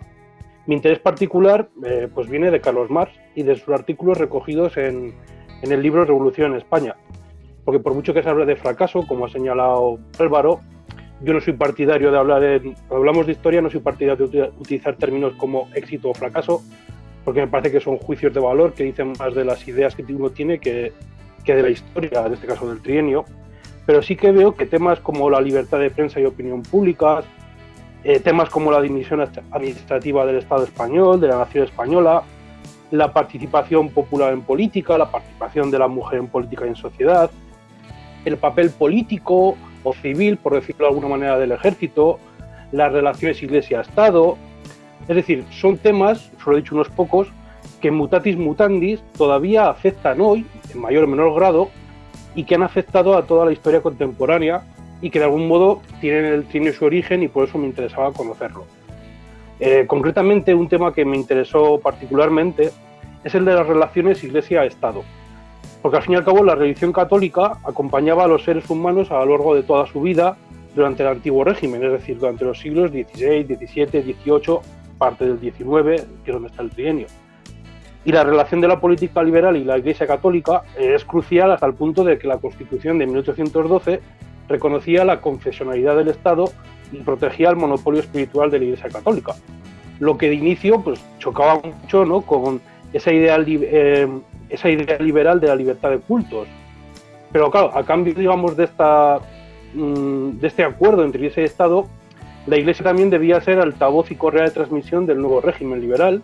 Mi interés particular eh, pues viene de Carlos Marx y de sus artículos recogidos en, en, el libro Revolución en España. Porque por mucho que se hable de fracaso, como ha señalado Álvaro, yo no soy partidario de hablar en... Cuando hablamos de historia, no soy partidario de utilizar términos como éxito o fracaso, porque me parece que son juicios de valor que dicen más de las ideas que uno tiene que, que de la historia, en este caso del trienio. Pero sí que veo que temas como la libertad de prensa y opinión públicas, eh, temas como la dimisión administrativa del Estado español, de la nación española, la participación popular en política, la participación de la mujer en política y en sociedad, el papel político o civil, por decirlo de alguna manera, del ejército, las relaciones iglesia-estado. Es decir, son temas, solo he dicho unos pocos, que mutatis mutandis todavía afectan hoy, en mayor o menor grado, y que han afectado a toda la historia contemporánea y que de algún modo tienen, su origen y por eso me interesaba conocerlo. Eh, concretamente, un tema que me interesó particularmente es el de las relaciones Iglesia-Estado, porque al fin y al cabo la religión católica acompañaba a los seres humanos a lo largo de toda su vida durante el antiguo régimen, es decir, durante los siglos XVI, XVII, XVIII, parte del XIX, que es donde está el trienio. Y la relación de la política liberal y la Iglesia católica es crucial hasta el punto de que la Constitución de 1812 reconocía la confesionalidad del Estado y protegía el monopolio espiritual de la Iglesia Católica. Lo que de inicio pues, chocaba mucho ¿no? con esa idea, eh, liberal de la libertad de cultos. Pero claro, a cambio digamos, de, esta, mm, de este acuerdo entre Iglesia y Estado, la Iglesia también debía ser altavoz y correa de transmisión del nuevo régimen liberal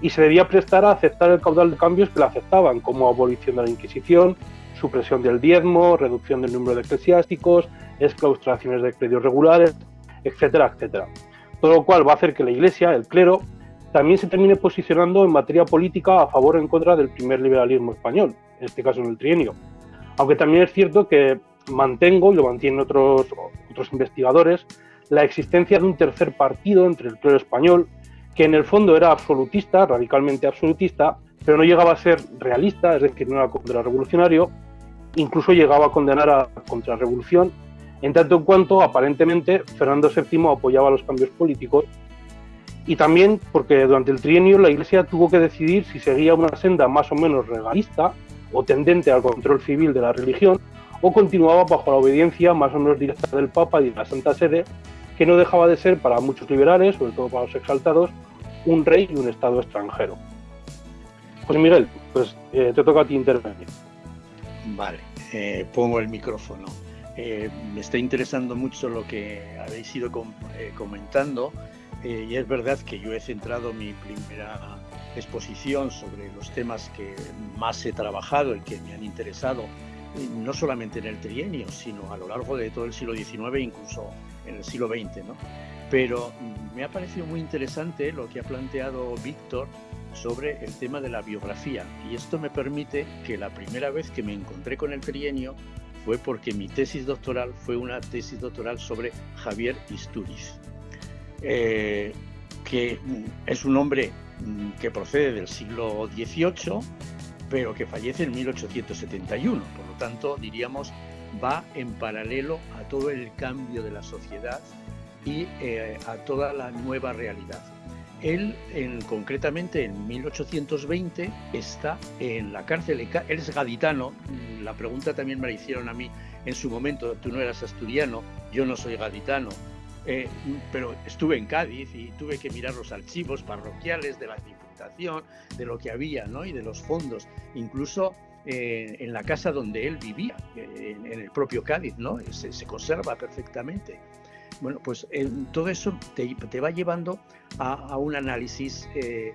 y se debía prestar a aceptar el caudal de cambios que la aceptaban, como abolición de la Inquisición, supresión del diezmo, reducción del número de eclesiásticos, exclaustraciones de credios regulares, etcétera, etcétera. Todo lo cual va a hacer que la Iglesia, el clero, también se termine posicionando en materia política a favor o en contra del primer liberalismo español, en este caso en el trienio. Aunque también es cierto que mantengo, y lo mantienen otros, otros investigadores, la existencia de un tercer partido entre el clero español, que en el fondo era absolutista, radicalmente absolutista, pero no llegaba a ser realista, es decir, no era contrarrevolucionario, incluso llegaba a condenar a la contrarrevolución, en tanto en cuanto aparentemente Fernando VII apoyaba los cambios políticos y también porque durante el trienio la Iglesia tuvo que decidir si seguía una senda más o menos regalista o tendente al control civil de la religión o continuaba bajo la obediencia más o menos directa del Papa y de la Santa Sede, que no dejaba de ser para muchos liberales, sobre todo para los exaltados, un rey y un Estado extranjero. Pues Miguel, pues eh, te toca a ti intervenir. Vale, eh, pongo el micrófono. Eh, me está interesando mucho lo que habéis ido comentando y es verdad que yo he centrado mi primera exposición sobre los temas que más he trabajado y que me han interesado no solamente en el trienio, sino a lo largo de todo el siglo XIX, incluso en el siglo XX. ¿no? Pero me ha parecido muy interesante lo que ha planteado Víctor sobre el tema de la biografía y esto me permite que la primera vez que me encontré con el trienio fue porque mi tesis doctoral fue una tesis doctoral sobre Javier Isturiz, eh, que es un hombre mm, que procede del siglo XVIII, pero que fallece en 1871. Por lo tanto, diríamos, va en paralelo a todo el cambio de la sociedad y eh, a toda la nueva realidad. Él, en, concretamente en 1820, está en la cárcel. Él es gaditano. La pregunta también me la hicieron a mí en su momento. Tú no eras asturiano, yo no soy gaditano. Eh, pero estuve en Cádiz y tuve que mirar los archivos parroquiales de la Diputación, de lo que había ¿no? y de los fondos. Incluso eh, en la casa donde él vivía, en, el propio Cádiz, ¿no? se, se conserva perfectamente. Bueno, pues todo eso te, va llevando a, un análisis eh,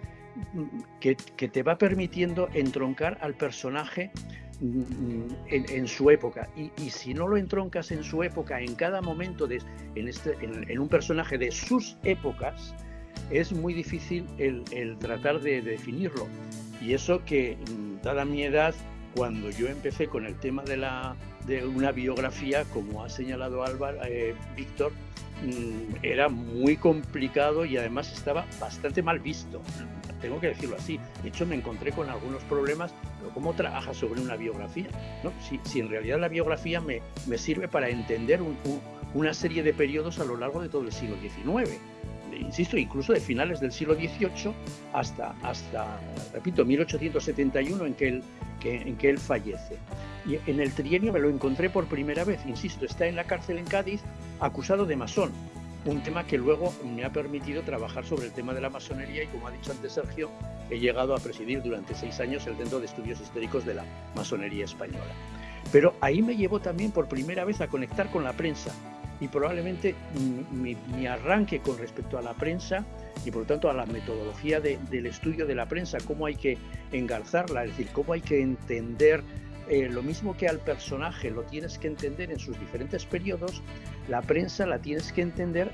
que, te va permitiendo entroncar al personaje mm, en, su época. Y, si no lo entroncas en su época, en cada momento, de, en, este, un personaje de sus épocas, es muy difícil el, tratar de, definirlo. Y eso que, mm, dada mi edad, cuando yo empecé con el tema de, la, de una biografía, como ha señalado Álvaro, eh, Víctor, Mm, era muy complicado y además estaba bastante mal visto. Tengo que decirlo así. De hecho, me encontré con algunos problemas, pero ¿cómo trabajas sobre una biografía? ¿No? Si, en realidad la biografía me, me sirve para entender una serie de periodos a lo largo de todo el siglo XIX insisto, incluso de finales del siglo XVIII hasta, hasta repito, 1871 en que, él, en que él fallece. Y en el trienio me lo encontré por primera vez, insisto, está en la cárcel en Cádiz acusado de masón, un tema que luego me ha permitido trabajar sobre el tema de la masonería y como ha dicho antes Sergio, he llegado a presidir durante seis años el Centro de Estudios Históricos de la Masonería Española. Pero ahí me llevó también por primera vez a conectar con la prensa, y probablemente mi, arranque con respecto a la prensa y por lo tanto a la metodología del estudio de la prensa, cómo hay que engarzarla, es decir, cómo hay que entender eh, lo mismo que al personaje lo tienes que entender en sus diferentes periodos, la prensa la tienes que entender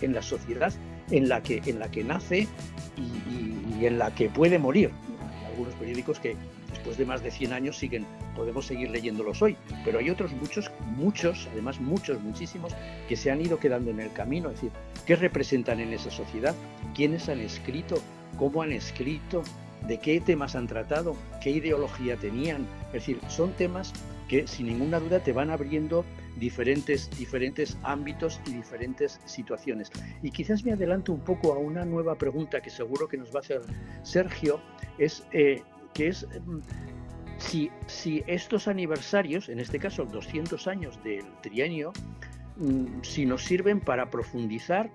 en la sociedad en la que, en la que nace y, y en la que puede morir. Hay algunos periódicos que después de más de 100 años siguen, podemos seguir leyéndolos hoy, pero hay otros muchos, muchos, además muchos, muchísimos, que se han ido quedando en el camino, es decir, ¿qué representan en esa sociedad? ¿Quiénes han escrito? ¿Cómo han escrito? ¿De qué temas han tratado? ¿Qué ideología tenían? Es decir, son temas que sin ninguna duda te van abriendo diferentes, diferentes ámbitos y diferentes situaciones. Y quizás me adelanto un poco a una nueva pregunta que seguro que nos va a hacer Sergio, es eh, que es mm, si, si, estos aniversarios, en este caso 200 años del trienio, mm, si nos sirven para profundizar,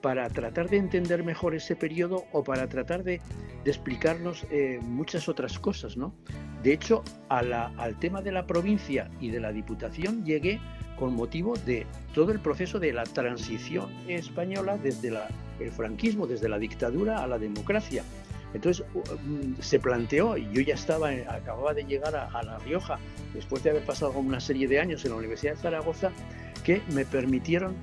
para tratar de entender mejor ese periodo o para tratar de, explicarnos eh, muchas otras cosas. ¿no? De hecho, al tema de la provincia y de la diputación llegué con motivo de todo el proceso de la transición española desde el franquismo, desde la dictadura a la democracia. Entonces mm, se planteó, y yo ya estaba, acababa de llegar a, La Rioja, después de haber pasado una serie de años en la Universidad de Zaragoza, que me permitieron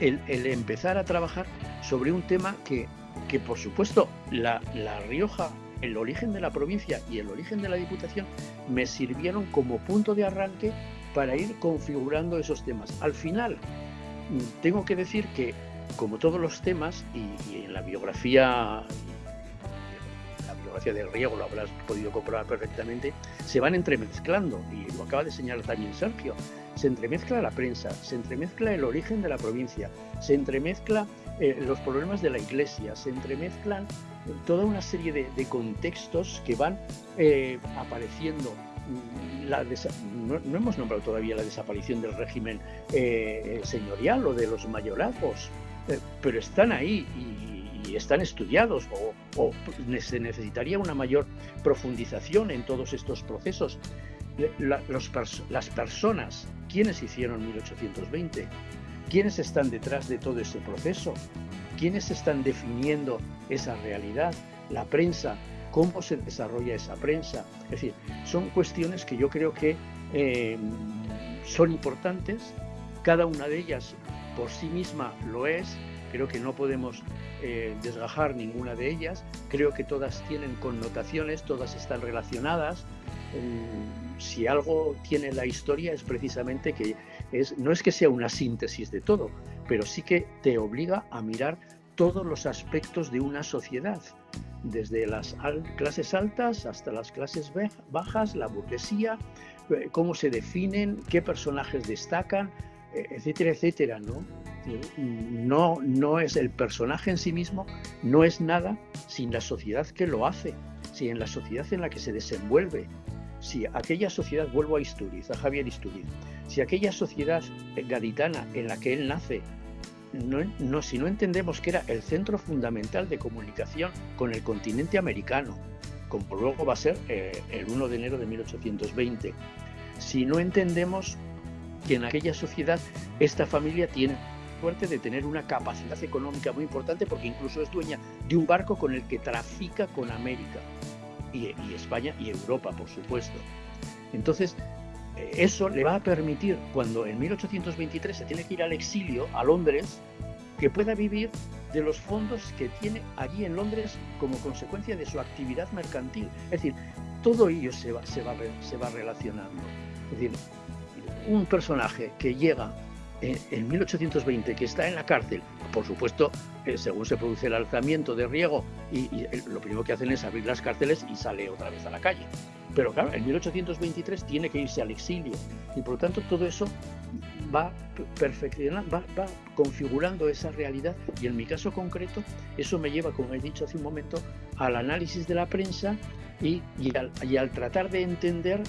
el, empezar a trabajar sobre un tema que, que por supuesto, la, la Rioja, el origen de la provincia y el origen de la Diputación me sirvieron como punto de arranque para ir configurando esos temas. Al final, mm, tengo que decir que, como todos los temas, y en la biografía del riego, lo habrás podido comprobar perfectamente, se van entremezclando, y lo acaba de señalar también Sergio, se entremezcla la prensa, se entremezcla el origen de la provincia, se entremezcla eh, los problemas de la iglesia, se entremezclan toda una serie de, contextos que van eh, apareciendo. Mm, no, hemos nombrado todavía la desaparición del régimen eh, señorial o de los mayorazgos, pero están ahí y, están estudiados o, se necesitaría una mayor profundización en todos estos procesos. las personas, ¿quiénes hicieron 1820? ¿Quiénes están detrás de todo ese proceso? ¿Quiénes están definiendo esa realidad? La prensa, ¿cómo se desarrolla esa prensa? Es decir, son cuestiones que yo creo que eh, son importantes, cada una de ellas por sí misma lo es, creo que no podemos eh, desgajar ninguna de ellas, creo que todas tienen connotaciones, todas están relacionadas. Mm, si algo tiene la historia es precisamente que es, no es que sea una síntesis de todo, pero sí que te obliga a mirar todos los aspectos de una sociedad, desde las clases altas hasta las clases bajas, la burguesía, eh, cómo se definen, qué personajes destacan, eh, etcétera, etcétera, ¿no? No, no es el personaje en sí mismo, no es nada sin la sociedad que lo hace, sin la sociedad en la que se desenvuelve. Si aquella sociedad, vuelvo a Isturiz, a Javier Isturiz, si aquella sociedad gaditana en la que él nace no, si no entendemos que era el centro fundamental de comunicación con el continente americano, como luego va a ser eh, el 1 de enero de 1820, si no entendemos que en aquella sociedad esta familia tiene suerte de tener una capacidad económica muy importante porque incluso es dueña de un barco con el que trafica con América y, y España y Europa, por supuesto. Entonces, eso le va a permitir, cuando en 1823 se tiene que ir al exilio a Londres, que pueda vivir de los fondos que tiene allí en Londres como consecuencia de su actividad mercantil. Es decir, todo ello se va, se va, se va relacionando. Es decir, un personaje que llega en, 1820, que está en la cárcel, por supuesto, eh, según se produce el alzamiento de Riego, y, lo primero que hacen es abrir las cárceles y sale otra vez a la calle. Pero claro, en 1823 tiene que irse al exilio y por lo tanto todo eso va perfeccionando, va, configurando esa realidad y en mi caso concreto eso me lleva, como he dicho hace un momento, al análisis de la prensa y, al, tratar de entender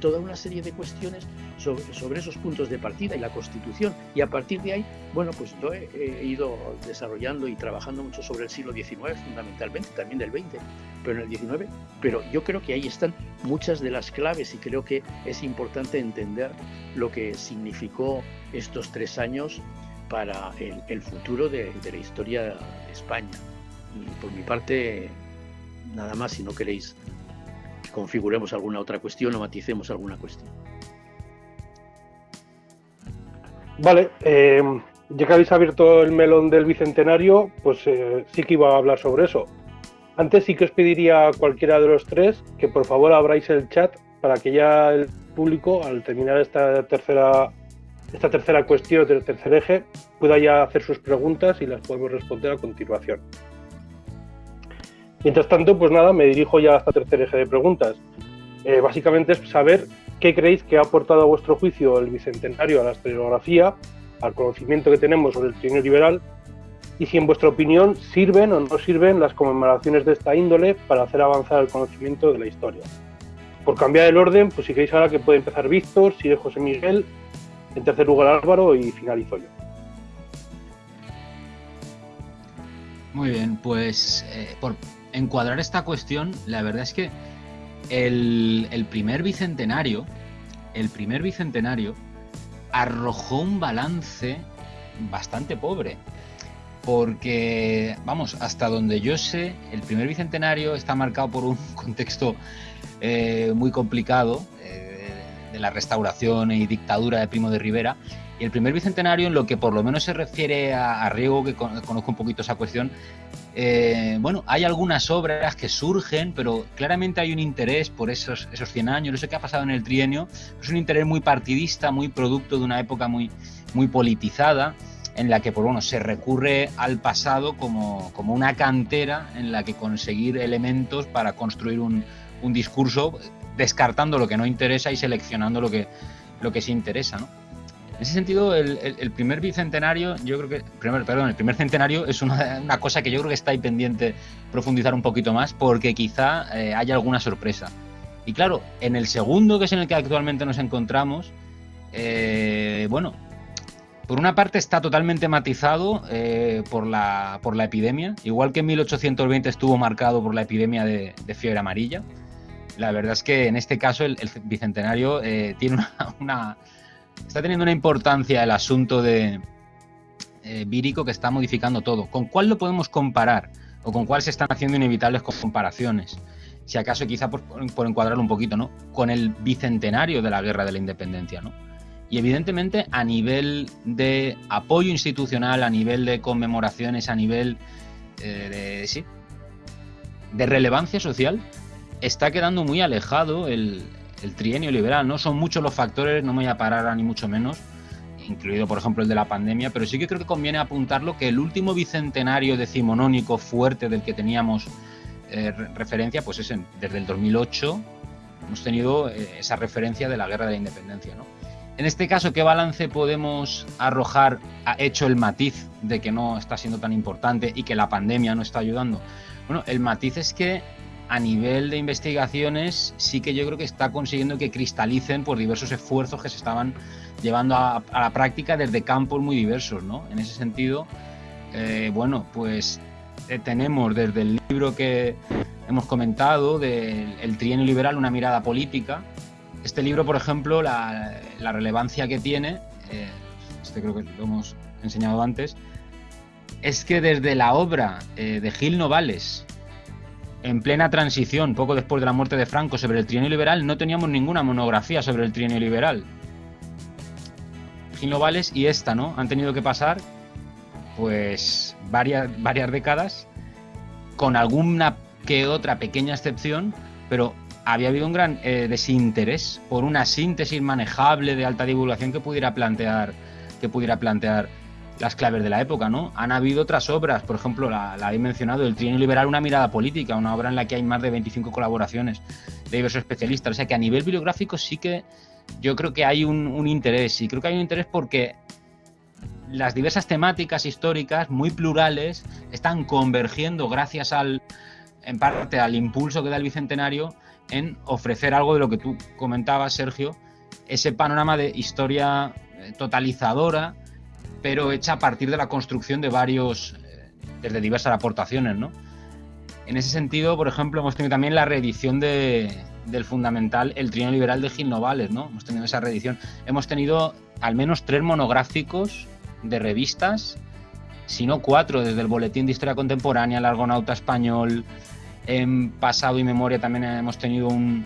toda una serie de cuestiones sobre, esos puntos de partida y la Constitución. Y a partir de ahí, bueno, pues yo he, ido desarrollando y trabajando mucho sobre el siglo XIX, fundamentalmente, también del XX, pero en el XIX. Pero yo creo que ahí están muchas de las claves y creo que es importante entender lo que significó estos tres años para el, futuro de, la historia de España. Por mi parte, nada más si no queréis que configuremos alguna otra cuestión o maticemos alguna cuestión. Vale, eh, ya que habéis abierto el melón del bicentenario, pues eh, sí que iba a hablar sobre eso. Antes sí que os pediría a cualquiera de los tres que por favor abráis el chat para que ya el público, al terminar esta tercera, esta tercera cuestión del tercer eje, pueda ya hacer sus preguntas y las podemos responder a continuación. Mientras tanto, pues nada, me dirijo ya a esta tercer eje de preguntas. Eh, básicamente es saber qué creéis que ha aportado a vuestro juicio el bicentenario a la historiografía, al conocimiento que tenemos sobre el trienio liberal, y si en vuestra opinión sirven o no sirven las conmemoraciones de esta índole para hacer avanzar el conocimiento de la historia. Por cambiar el orden, pues si queréis ahora que puede empezar Víctor, sigue José Miguel, en tercer lugar Álvaro y finalizo yo. Muy bien, pues eh, por, encuadrar esta cuestión, la verdad es que el, primer bicentenario, el primer bicentenario arrojó un balance bastante pobre. Porque, vamos, hasta donde yo sé, el primer bicentenario está marcado por un contexto eh, muy complicado eh, de la restauración y dictadura de Primo de Rivera. Y el primer bicentenario, en lo que por lo menos se refiere a, Riego, que conozco un poquito esa cuestión, eh, bueno, hay algunas obras que surgen, pero claramente hay un interés por esos, esos 100 años, eso que ha pasado en el trienio, es un interés muy partidista, muy producto de una época muy, muy politizada, en la que por bueno, se recurre al pasado como, como, una cantera en la que conseguir elementos para construir un, un discurso, descartando lo que no interesa y seleccionando lo que, lo que sí interesa. ¿no? En ese sentido, el, primer bicentenario, yo creo que, perdón, el primer centenario es una, cosa que yo creo que está ahí pendiente profundizar un poquito más porque quizá eh, haya alguna sorpresa. Y claro, en el segundo, que es en el que actualmente nos encontramos, eh, bueno, por una parte está totalmente matizado eh, por, la, por la epidemia, igual que en 1820 estuvo marcado por la epidemia de, fiebre amarilla. La verdad es que en este caso el, bicentenario tiene una está teniendo una importancia el asunto de eh, vírico que está modificando todo. ¿Con cuál lo podemos comparar? ¿O con cuál se están haciendo inevitables comparaciones? si acaso quizá por, por encuadrarlo un poquito, ¿no? Con el bicentenario de la Guerra de la Independencia, ¿no? Y evidentemente a nivel de apoyo institucional, a nivel de conmemoraciones, a nivel eh, de, sí, de relevancia social, está quedando muy alejado el, el, trienio liberal. No son muchos los factores, no me voy a parar a ni mucho menos, incluido por ejemplo el de la pandemia, pero sí que creo que conviene apuntarlo que el último bicentenario decimonónico fuerte del que teníamos eh, referencia, pues es desde el 2008 hemos tenido eh, esa referencia de la guerra de la independencia. ¿no? En este caso, ¿qué balance podemos arrojar ha hecho el matiz de que no está siendo tan importante y que la pandemia no está ayudando? Bueno, el matiz es que a nivel de investigaciones sí que yo creo que está consiguiendo que cristalicen por diversos esfuerzos que se estaban llevando a, la práctica desde campos muy diversos, ¿no? En ese sentido, eh, bueno, pues eh, tenemos desde el libro que hemos comentado, del El trienio liberal, una mirada política, este libro, por ejemplo, la, relevancia que tiene, eh, este creo que lo hemos enseñado antes, es que desde la obra de Gil Novales, en plena transición, poco después de la muerte de Franco, sobre el trienio liberal, no teníamos ninguna monografía sobre el trienio liberal. Gil Novales y esta, ¿no? Han tenido que pasar, pues, varias, varias décadas, con alguna que otra pequeña excepción, pero había habido un gran eh, desinterés por una síntesis manejable de alta divulgación que pudiera plantear que pudiera plantear las claves de la época, ¿no? Han habido otras obras, por ejemplo, la, la he mencionado, El Trienio Liberal, una mirada política, una obra en la que hay más de 25 colaboraciones de diversos especialistas. O sea que a nivel bibliográfico sí que yo creo que hay un, un interés, y creo que hay un interés porque las diversas temáticas históricas, muy plurales, están convergiendo gracias al, en parte al impulso que da el Bicentenario en ofrecer algo de lo que tú comentabas, Sergio, ese panorama de historia eh, totalizadora, pero hecha a partir de la construcción de varios, eh, desde diversas aportaciones, ¿no? En ese sentido, por ejemplo, hemos tenido también la reedición de, del fundamental El Trienio Liberal de Gil Novales, ¿no? Hemos tenido esa reedición. Hemos tenido al menos tres monográficos de revistas, si no cuatro, desde el Boletín de Historia Contemporánea, el Argonauta Español, en pasado y memoria también hemos tenido un,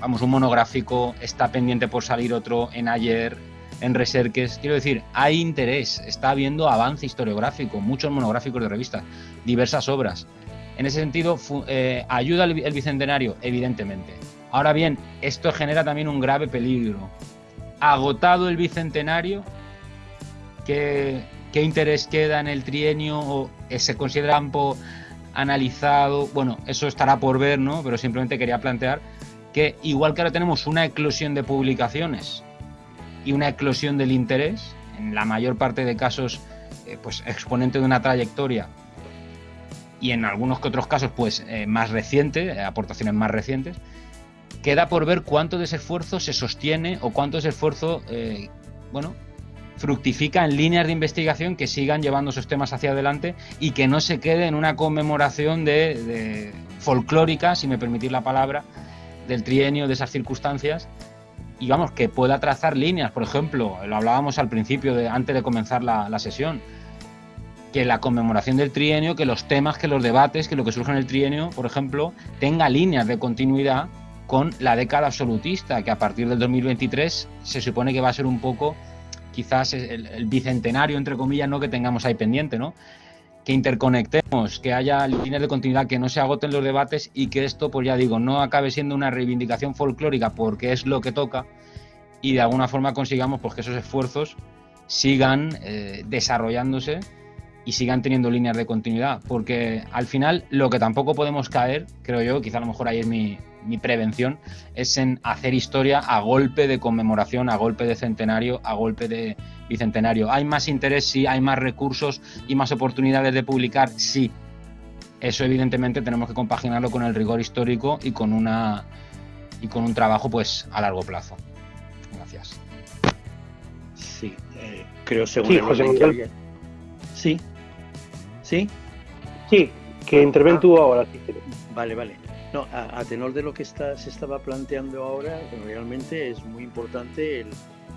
vamos, un monográfico, está pendiente por salir otro en ayer, en Reserques. Quiero decir, hay interés, está habiendo avance historiográfico, muchos monográficos de revistas, diversas obras. En ese sentido, eh, ¿ayuda el, bicentenario? Evidentemente. Ahora bien, esto genera también un grave peligro. Agotado el bicentenario, ¿qué, interés queda en el trienio o se considera analizado, bueno, eso estará por ver, ¿no? Pero simplemente quería plantear que igual que ahora tenemos una eclosión de publicaciones y una eclosión del interés, en la mayor parte de casos, eh, pues exponente de una trayectoria y en algunos que otros casos, pues eh, más reciente, eh, aportaciones más recientes, queda por ver cuánto de ese esfuerzo se sostiene o cuánto de ese esfuerzo, bueno, fructifica en líneas de investigación que sigan llevando esos temas hacia adelante y que no se quede en una conmemoración de, folclórica, si me permitís la palabra, del trienio, de esas circunstancias, y vamos, que pueda trazar líneas, por ejemplo, lo hablábamos al principio, de, antes de comenzar la, la sesión, que la conmemoración del trienio, que los temas, que los debates, que lo que surge en el trienio, por ejemplo, tenga líneas de continuidad con la década absolutista, que a partir del 2023 se supone que va a ser un poco quizás el, bicentenario, entre comillas, ¿no? que tengamos ahí pendiente, ¿no? Que interconectemos, que haya líneas de continuidad, que no se agoten los debates y que esto, pues ya digo, no acabe siendo una reivindicación folclórica porque es lo que toca y de alguna forma consigamos pues, que esos esfuerzos sigan eh, desarrollándose y sigan teniendo líneas de continuidad, porque al final lo que tampoco podemos caer, creo yo, quizá a lo mejor ahí es mi, mi prevención, es en hacer historia a golpe de conmemoración, a golpe de centenario, a golpe de bicentenario. ¿Hay más interés? Sí. ¿Hay más recursos y más oportunidades de publicar? Sí. Eso evidentemente tenemos que compaginarlo con el rigor histórico y con una y con un trabajo pues a largo plazo. Gracias. Sí, eh, creo según sí, José Miguel. Sí. ¿Sí? Sí, que interven tú ahora. Si vale, vale. No, a, a, tenor de lo que está, se estaba planteando ahora, realmente es muy importante el,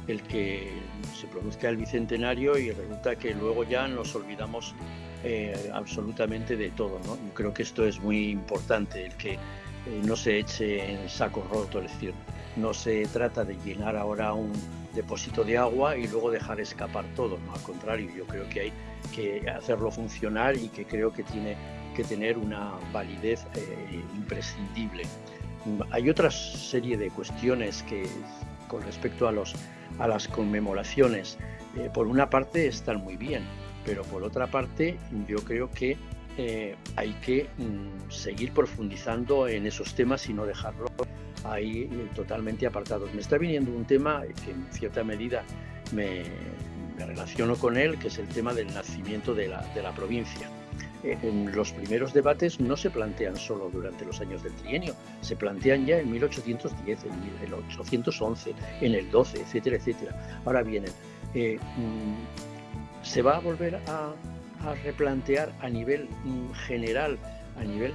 el, que se produzca el bicentenario y resulta que luego ya nos olvidamos eh, absolutamente de todo. ¿no? Yo creo que esto es muy importante, el que no se eche en saco roto, es decir, no se trata de llenar ahora un depósito de agua y luego dejar escapar todo, ¿no? al contrario, yo creo que hay que hacerlo funcionar y que creo que tiene que tener una validez imprescindible. Hay otra serie de cuestiones que con respecto a, los, a las conmemoraciones, eh, por una parte están muy bien, pero por otra parte yo creo que eh, hay que mm, seguir profundizando en esos temas y no dejarlo ahí eh, totalmente apartados. Me está viniendo un tema que en cierta medida me, me relaciono con él, que es el tema del nacimiento de la, de la provincia. En los primeros debates no se plantean solo durante los años del trienio, se plantean ya en 1810, en 1811, en el 12, etcétera, etcétera. Ahora vienen, eh, mm, se va a volver a, replantear a nivel mm, general, a nivel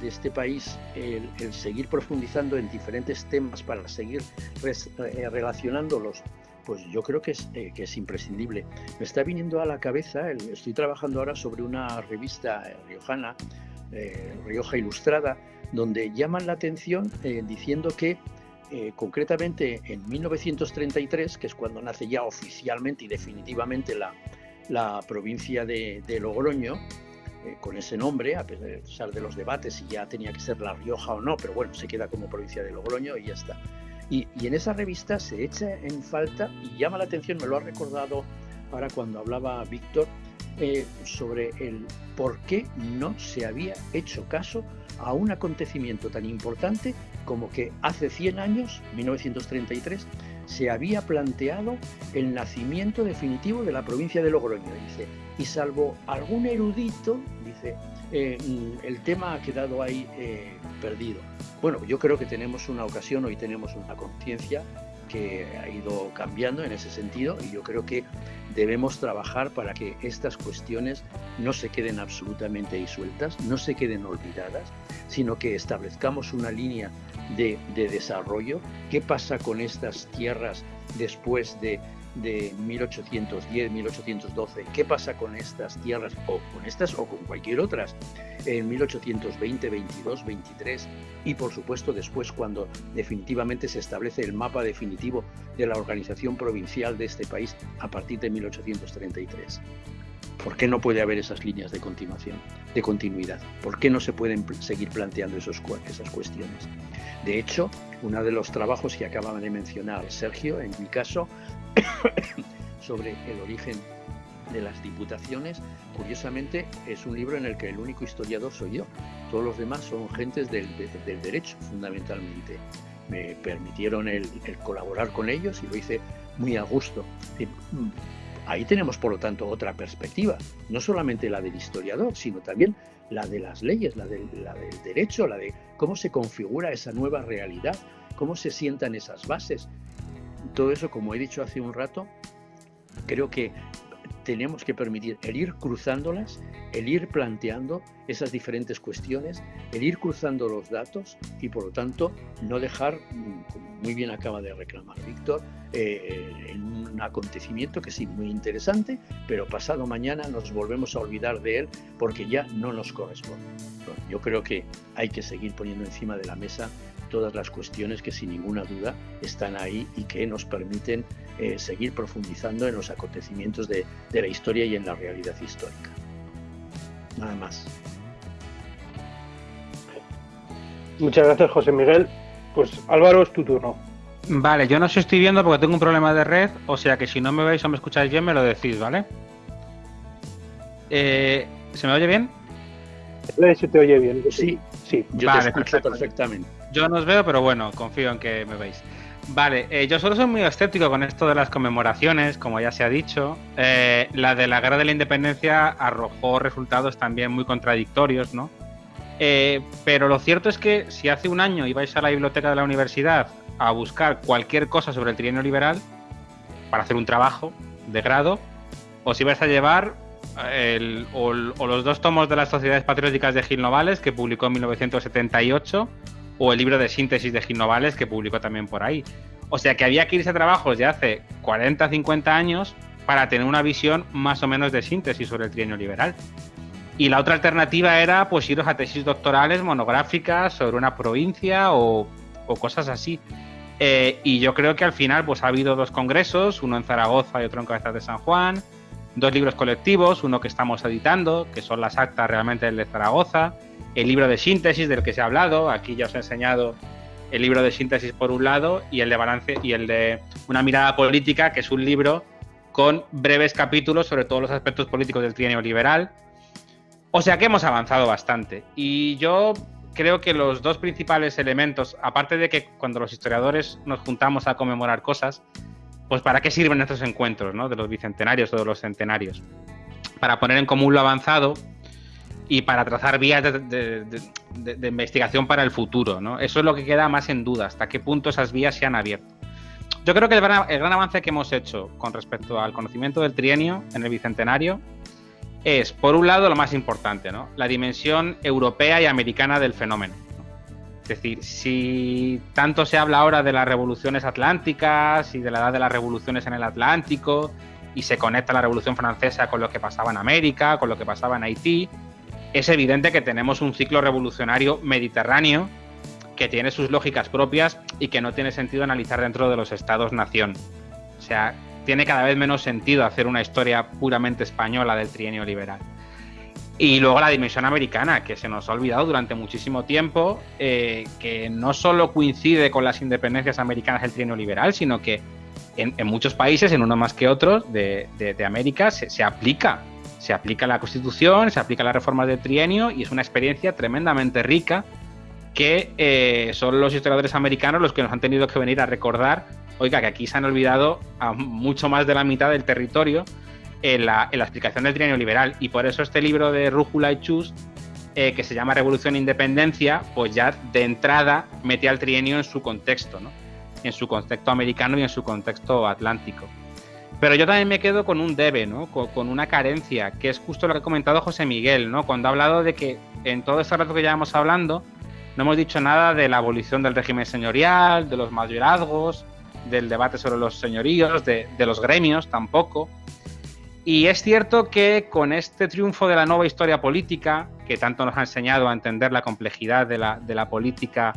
de, este país, el, seguir profundizando en diferentes temas para seguir eh, relacionándolos pues yo creo que es, eh, que es imprescindible. Me está viniendo a la cabeza, estoy trabajando ahora sobre una revista eh, riojana, eh, Rioja Ilustrada, donde llaman la atención diciendo que concretamente en 1933, que es cuando nace ya oficialmente y definitivamente la, la provincia de Logroño, con ese nombre, a pesar de los debates si ya tenía que ser La Rioja o no, pero bueno, se queda como provincia de Logroño y ya está. Y, en esa revista se echa en falta y llama la atención, me lo ha recordado ahora cuando hablaba Víctor, eh, sobre el por qué no se había hecho caso a un acontecimiento tan importante como que hace 100 años, 1933, se había planteado el nacimiento definitivo de la provincia de Logroño, dice, y salvo algún erudito, dice, eh, mm, el tema ha quedado ahí eh, perdido. Bueno, yo creo que tenemos una ocasión, hoy tenemos una conciencia que ha ido cambiando en ese sentido y yo creo que debemos trabajar para que estas cuestiones no se queden absolutamente disueltas, no se queden olvidadas, sino que establezcamos una línea de, de desarrollo. ¿Qué pasa con estas tierras después de de 1810, 1812, qué pasa con estas tierras o con estas o con cualquier otras en 1820, 22, 23 y por supuesto después cuando definitivamente se establece el mapa definitivo de la organización provincial de este país a partir de 1833. ¿Por qué no puede haber esas líneas de continuación, de continuidad? ¿Por qué no se pueden seguir planteando esos, esas cuestiones? De hecho, uno de los trabajos que acababa de mencionar Sergio, en mi caso, sobre el origen de las diputaciones, curiosamente es un libro en el que el único historiador soy yo. Todos los demás son gentes del, derecho, fundamentalmente. Me permitieron el, colaborar con ellos y lo hice muy a gusto. Ahí tenemos, por lo tanto, otra perspectiva, no solamente la del historiador, sino también la de las leyes, del, la del derecho, la de cómo se configura esa nueva realidad, cómo se sientan esas bases, todo eso, como he dicho hace un rato, creo que tenemos que permitir el ir cruzándolas, el ir planteando esas diferentes cuestiones, el ir cruzando los datos y por lo tanto no dejar, como muy bien acaba de reclamar Víctor, eh, en un acontecimiento que sí, muy interesante, pero pasado mañana nos volvemos a olvidar de él porque ya no nos corresponde. yo creo que hay que seguir poniendo encima de la mesa todas las cuestiones que sin ninguna duda están ahí y que nos permiten eh, seguir profundizando en los acontecimientos de, la historia y en la realidad histórica. Nada más. Muchas gracias, José Miguel. Pues Álvaro, es tu turno. Vale, yo no os estoy viendo porque tengo un problema de red, o sea que si no me veis o me escucháis bien, me lo decís, ¿vale? Eh, ¿Se me oye bien? Se te oye bien. Sí, sí, yo te escucho perfectamente. Yo no os veo, pero bueno, confío en que me veis. Vale, eh, yo solo soy muy escéptico con esto de las conmemoraciones, como ya se ha dicho. Eh, la de la Guerra de la Independencia arrojó resultados también muy contradictorios, ¿no? Eh, pero lo cierto es que si hace un año ibais a la biblioteca de la universidad a buscar cualquier cosa sobre el trienio liberal para hacer un trabajo de grado, os ibais a llevar o, o, los dos tomos de las Sociedades Patrióticas de Gil Novales, que publicó en 1978, o el libro de síntesis de Gil Novales que publicó también por ahí. O sea que había que irse a trabajos de hace 40, 50 años para tener una visión más o menos de síntesis sobre el trienio liberal. Y la otra alternativa era pues iros a tesis doctorales monográficas sobre una provincia o, cosas así. Eh, y yo creo que al final pues ha habido dos congresos, uno en Zaragoza y otro en Cabezas de San Juan, dos libros colectivos, uno que estamos editando, que son las actas realmente del de Zaragoza, el libro de síntesis del que se ha hablado, aquí ya os he enseñado el libro de síntesis por un lado y el de balance y el de una mirada política, que es un libro con breves capítulos sobre todos los aspectos políticos del trienio liberal. O sea que hemos avanzado bastante. Y yo creo que los dos principales elementos, aparte de que cuando los historiadores nos juntamos a conmemorar cosas, pues para qué sirven estos encuentros, ¿no? De los bicentenarios o de los centenarios. Para poner en común lo avanzado y para trazar vías de, investigación para el futuro. ¿no? Eso es lo que queda más en duda, hasta qué punto esas vías se han abierto. Yo creo que el gran, avance que hemos hecho con respecto al conocimiento del trienio en el Bicentenario es, por un lado, lo más importante, ¿no? la dimensión europea y americana del fenómeno. Es decir, si tanto se habla ahora de las revoluciones atlánticas y de la edad de las revoluciones en el Atlántico, y se conecta la Revolución Francesa con lo que pasaba en América, con lo que pasaba en Haití, es evidente que tenemos un ciclo revolucionario mediterráneo que tiene sus lógicas propias y que no tiene sentido analizar dentro de los estados-nación. O sea, tiene cada vez menos sentido hacer una historia puramente española del trienio liberal. Y luego la dimensión americana, que se nos ha olvidado durante muchísimo tiempo, eh, que no solo coincide con las independencias americanas del trienio liberal, sino que en, muchos países, en uno más que otros de, América, se aplica se aplica la Constitución, se aplica las reformas del trienio y es una experiencia tremendamente rica que eh, son los historiadores americanos los que nos han tenido que venir a recordar, oiga, que aquí se han olvidado a mucho más de la mitad del territorio en la, explicación del trienio liberal. Y por eso este libro de Rújula y Chus, eh, que se llama Revolución e Independencia, pues ya de entrada mete al trienio en su contexto, ¿no? en su contexto americano y en su contexto atlántico. Pero yo también me quedo con un debe, ¿no? Con, una carencia, que es justo lo que ha comentado José Miguel, ¿no? Cuando ha hablado de que en todo este rato que llevamos hablando, no hemos dicho nada de la abolición del régimen señorial, de los mayorazgos, del debate sobre los señoríos, de, los gremios tampoco. Y es cierto que con este triunfo de la nueva historia política, que tanto nos ha enseñado a entender la complejidad de la, de política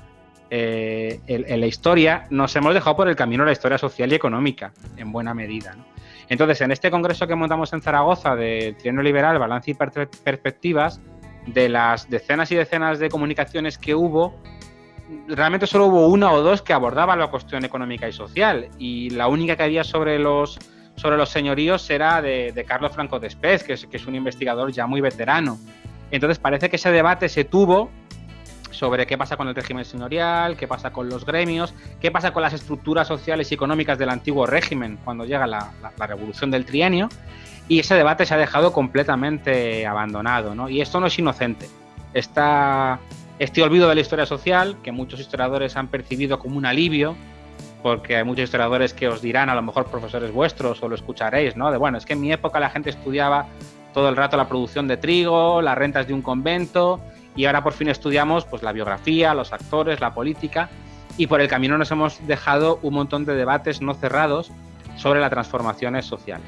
eh, en, la historia, nos hemos dejado por el camino la historia social y económica, en buena medida. ¿no? Entonces, en este congreso que montamos en Zaragoza de Trienio Liberal, Balance y Perspectivas, de las decenas y decenas de comunicaciones que hubo, realmente solo hubo una o dos que abordaban la cuestión económica y social. Y la única que había sobre los, sobre los señoríos era de, Carlos Franco Despez, que es, que es un investigador ya muy veterano. Entonces parece que ese debate se tuvo sobre qué pasa con el régimen señorial, qué pasa con los gremios, qué pasa con las estructuras sociales y económicas del antiguo régimen cuando llega la, revolución del trienio. Y ese debate se ha dejado completamente abandonado, ¿no? Y esto no es inocente. este olvido de la historia social, que muchos historiadores han percibido como un alivio, porque hay muchos historiadores que os dirán, a lo mejor profesores vuestros, o lo escucharéis, ¿no? De bueno, es que en mi época la gente estudiaba todo el rato la producción de trigo, las rentas de un convento, y ahora por fin estudiamos pues, la biografía, los actores, la política y por el camino nos hemos dejado un montón de debates no cerrados sobre las transformaciones sociales.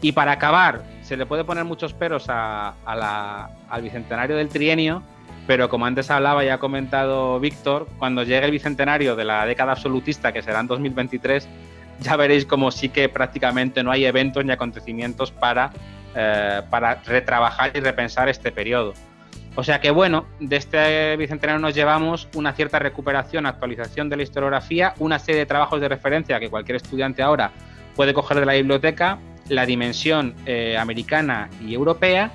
Y para acabar, se le puede poner muchos peros a, al bicentenario del trienio, pero como antes hablaba y ha comentado Víctor, cuando llegue el bicentenario de la década absolutista, que será en 2023, ya veréis como sí que prácticamente no hay eventos ni acontecimientos para, eh, para retrabajar y repensar este periodo. O sea que bueno, de este bicentenario nos llevamos una cierta recuperación, actualización de la historiografía, una serie de trabajos de referencia que cualquier estudiante ahora puede coger de la biblioteca, la dimensión eh, americana y europea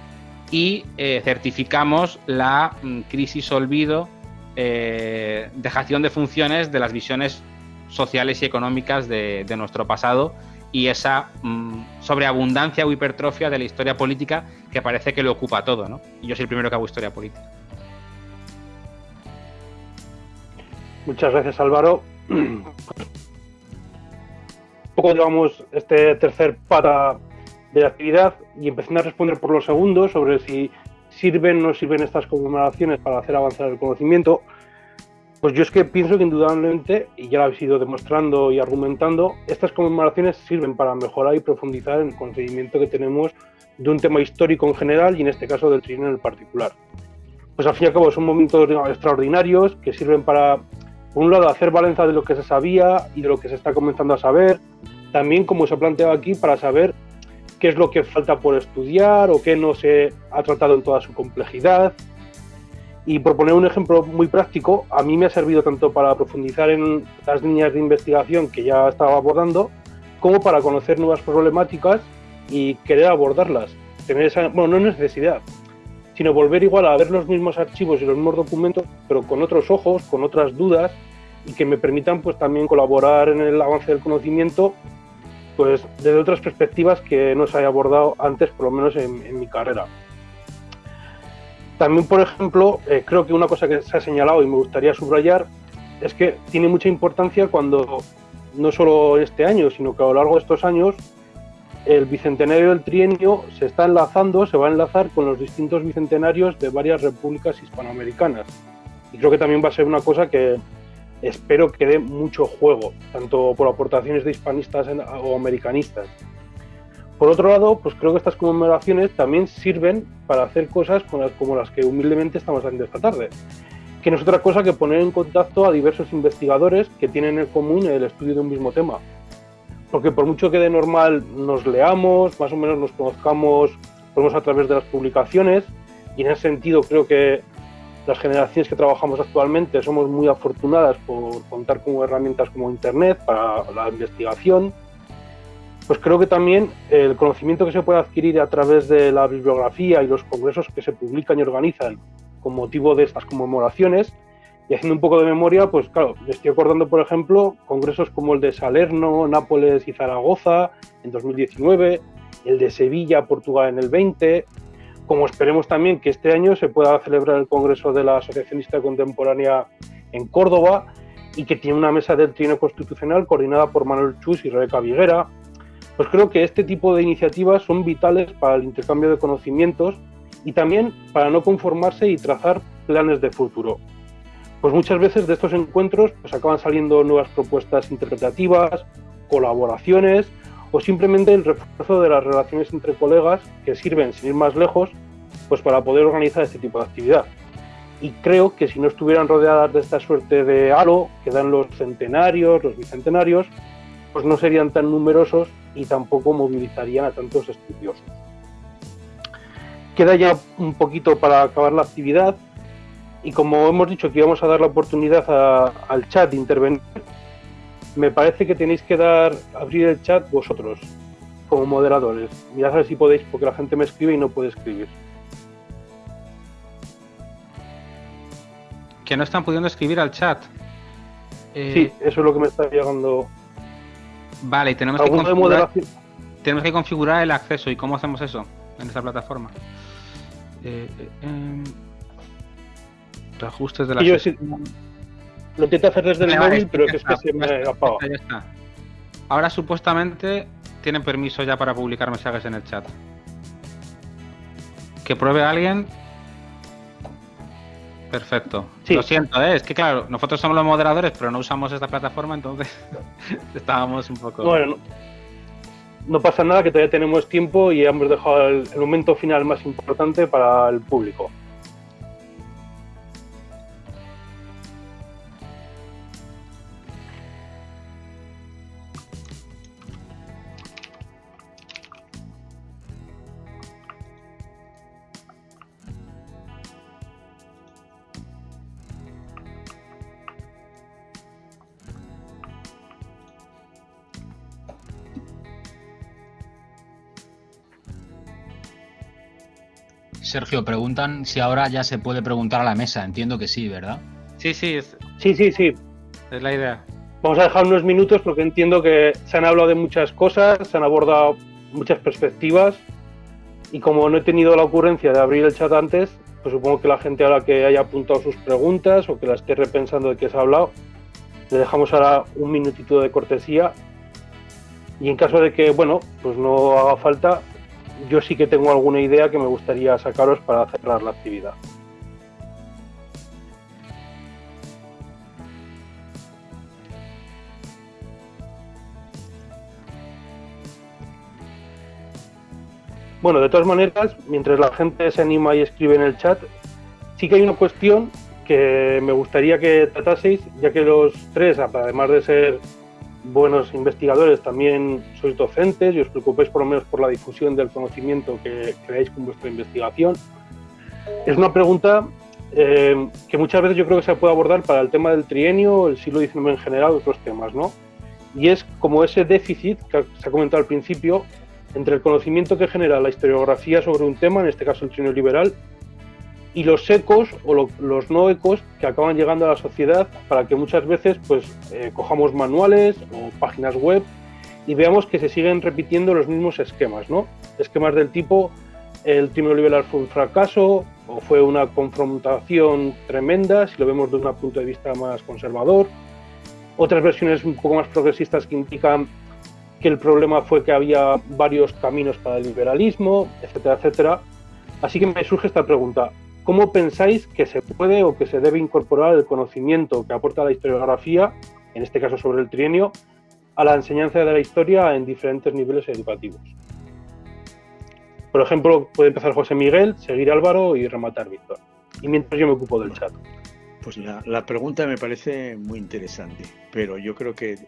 y eh, certificamos la mm, crisis olvido, eh, dejación de funciones de las visiones sociales y económicas de nuestro pasado y esa mm, sobreabundancia o hipertrofia de la historia política que parece que lo ocupa todo, ¿no? Y yo soy el primero que hago historia política. Muchas gracias, Álvaro. Un poco llevamos este tercer pata de la actividad y empezando a responder por los segundos sobre si sirven o no sirven estas conmemoraciones para hacer avanzar el conocimiento. Pues yo es que pienso que indudablemente, y ya lo habéis ido demostrando y argumentando, estas conmemoraciones sirven para mejorar y profundizar en el conocimiento que tenemos de un tema histórico en general y en este caso del trienio en el particular. Pues al fin y al cabo son momentos extraordinarios que sirven para, por un lado, hacer balanza de lo que se sabía y de lo que se está comenzando a saber, también como se ha planteado aquí, para saber qué es lo que falta por estudiar o qué no se ha tratado en toda su complejidad. Y por poner un ejemplo muy práctico, a mí me ha servido tanto para profundizar en las líneas de investigación que ya estaba abordando, como para conocer nuevas problemáticas y querer abordarlas. Tener esa, bueno, no es necesidad, sino volver igual a ver los mismos archivos y los mismos documentos, pero con otros ojos, con otras dudas y que me permitan pues también colaborar en el avance del conocimiento pues desde otras perspectivas que no se haya abordado antes, por lo menos en, mi carrera. También, por ejemplo, eh, creo que una cosa que se ha señalado y me gustaría subrayar es que tiene mucha importancia cuando, no solo este año, sino que a lo largo de estos años, el bicentenario del trienio se está enlazando, se va a enlazar con los distintos bicentenarios de varias repúblicas hispanoamericanas. Y creo que también va a ser una cosa que, espero que dé mucho juego, tanto por aportaciones de hispanistas o americanistas. Por otro lado, pues creo que estas conmemoraciones también sirven para hacer cosas como las que humildemente estamos haciendo esta tarde, que no es otra cosa que poner en contacto a diversos investigadores que tienen en común el estudio de un mismo tema. Porque por mucho que de normal nos leamos, más o menos nos conozcamos, podemos a través de las publicaciones, y en ese sentido creo que las generaciones que trabajamos actualmente somos muy afortunadas por contar con herramientas como Internet para la investigación, pues creo que también el conocimiento que se puede adquirir a través de la bibliografía y los congresos que se publican y organizan con motivo de estas conmemoraciones, y haciendo un poco de memoria, pues claro, me estoy acordando, por ejemplo, congresos como el de Salerno, Nápoles y Zaragoza en 2019, el de Sevilla, Portugal en el 20, como esperemos también que este año se pueda celebrar el Congreso de la Asociacionista Contemporánea en Córdoba y que tiene una mesa del Trino Constitucional coordinada por Manuel Chus y Rebeca Viguera, pues creo que este tipo de iniciativas son vitales para el intercambio de conocimientos y también para no conformarse y trazar planes de futuro. Pues muchas veces de estos encuentros pues acaban saliendo nuevas propuestas interpretativas, colaboraciones o simplemente el refuerzo de las relaciones entre colegas que sirven, sin ir más lejos, pues para poder organizar este tipo de actividad. Y creo que si no estuvieran rodeadas de esta suerte de halo que dan los centenarios, los bicentenarios, pues no serían tan numerosos y tampoco movilizarían a tantos estudiosos. Queda ya un poquito para acabar la actividad y como hemos dicho que íbamos a dar la oportunidad al chat de intervenir, me parece que tenéis que dar abrir el chat vosotros, como moderadores. Mirad a ver si podéis, porque la gente me escribe y no puede escribir. Que no están pudiendo escribir al chat. Eh, sí, eso es lo que me está llegando. Vale, y tenemos que, configurar, tenemos que configurar el acceso. ¿Y cómo hacemos eso en esta plataforma? Eh, eh, em, ajustes de la. Lo intento hacer desde el móvil, pero es que se me apaga. Ya está. Ahora supuestamente tienen permiso ya para publicar mensajes en el chat. Que pruebe a alguien. Perfecto. Lo siento, ¿eh? es que claro, nosotros somos los moderadores, pero no usamos esta plataforma, entonces estábamos un poco. Bueno, no, pasa nada, que todavía tenemos tiempo y hemos dejado el momento final más importante para el público. Sergio, preguntan si ahora ya se puede preguntar a la mesa. Entiendo que sí, ¿verdad? Sí, sí. Sí, sí, sí. Es la idea. Vamos a dejar unos minutos porque entiendo que se han hablado de muchas cosas, se han abordado muchas perspectivas y como no he tenido la ocurrencia de abrir el chat antes, pues supongo que la gente ahora que haya apuntado sus preguntas o que la esté repensando de qué se ha hablado, le dejamos ahora un minutito de cortesía y en caso de que, bueno, pues no haga falta, yo sí que tengo alguna idea que me gustaría sacaros para cerrar la actividad. Bueno, de todas maneras, mientras la gente se anima y escribe en el chat, sí que hay una cuestión que me gustaría que trataseis, ya que los tres, además de ser buenos investigadores, también sois docentes y os preocupéis por lo menos por la difusión del conocimiento que creáis con vuestra investigación. Es una pregunta eh, que muchas veces yo creo que se puede abordar para el tema del trienio, el siglo XIX en general, otros temas, ¿no? Y es como ese déficit que se ha comentado al principio entre el conocimiento que genera la historiografía sobre un tema, en este caso el trienio liberal, y los ecos o los no ecos que acaban llegando a la sociedad para que muchas veces pues eh, cojamos manuales o páginas web y veamos que se siguen repitiendo los mismos esquemas, ¿no? Esquemas del tipo el trienio liberal fue un fracaso o fue una confrontación tremenda, si lo vemos desde un punto de vista más conservador. Otras versiones un poco más progresistas que indican que el problema fue que había varios caminos para el liberalismo, etcétera, etcétera. Así que me surge esta pregunta. ¿Cómo pensáis que se puede o que se debe incorporar el conocimiento que aporta la historiografía, en este caso sobre el trienio, a la enseñanza de la historia en diferentes niveles educativos? Por ejemplo, puede empezar José Miguel, seguir Álvaro y rematar Víctor. Y mientras yo me ocupo del chat. Pues la, pregunta me parece muy interesante, pero yo creo que,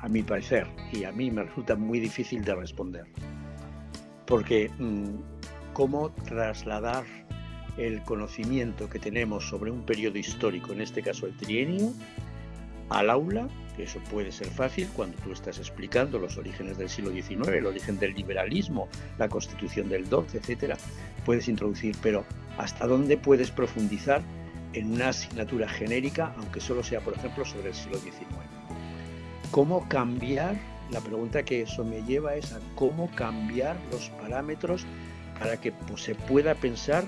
a mi parecer, y a mí me resulta muy difícil de responder. Porque, mm, ¿cómo trasladar el conocimiento que tenemos sobre un periodo histórico, en este caso el trienio, al aula, eso puede ser fácil cuando tú estás explicando los orígenes del siglo XIX, el origen del liberalismo, la constitución del 12, etcétera, puedes introducir, pero ¿hasta dónde puedes profundizar en una asignatura genérica, aunque solo sea, por ejemplo, sobre el siglo XIX? ¿Cómo cambiar? La pregunta que eso me lleva es a cómo cambiar los parámetros para que pues, se pueda pensar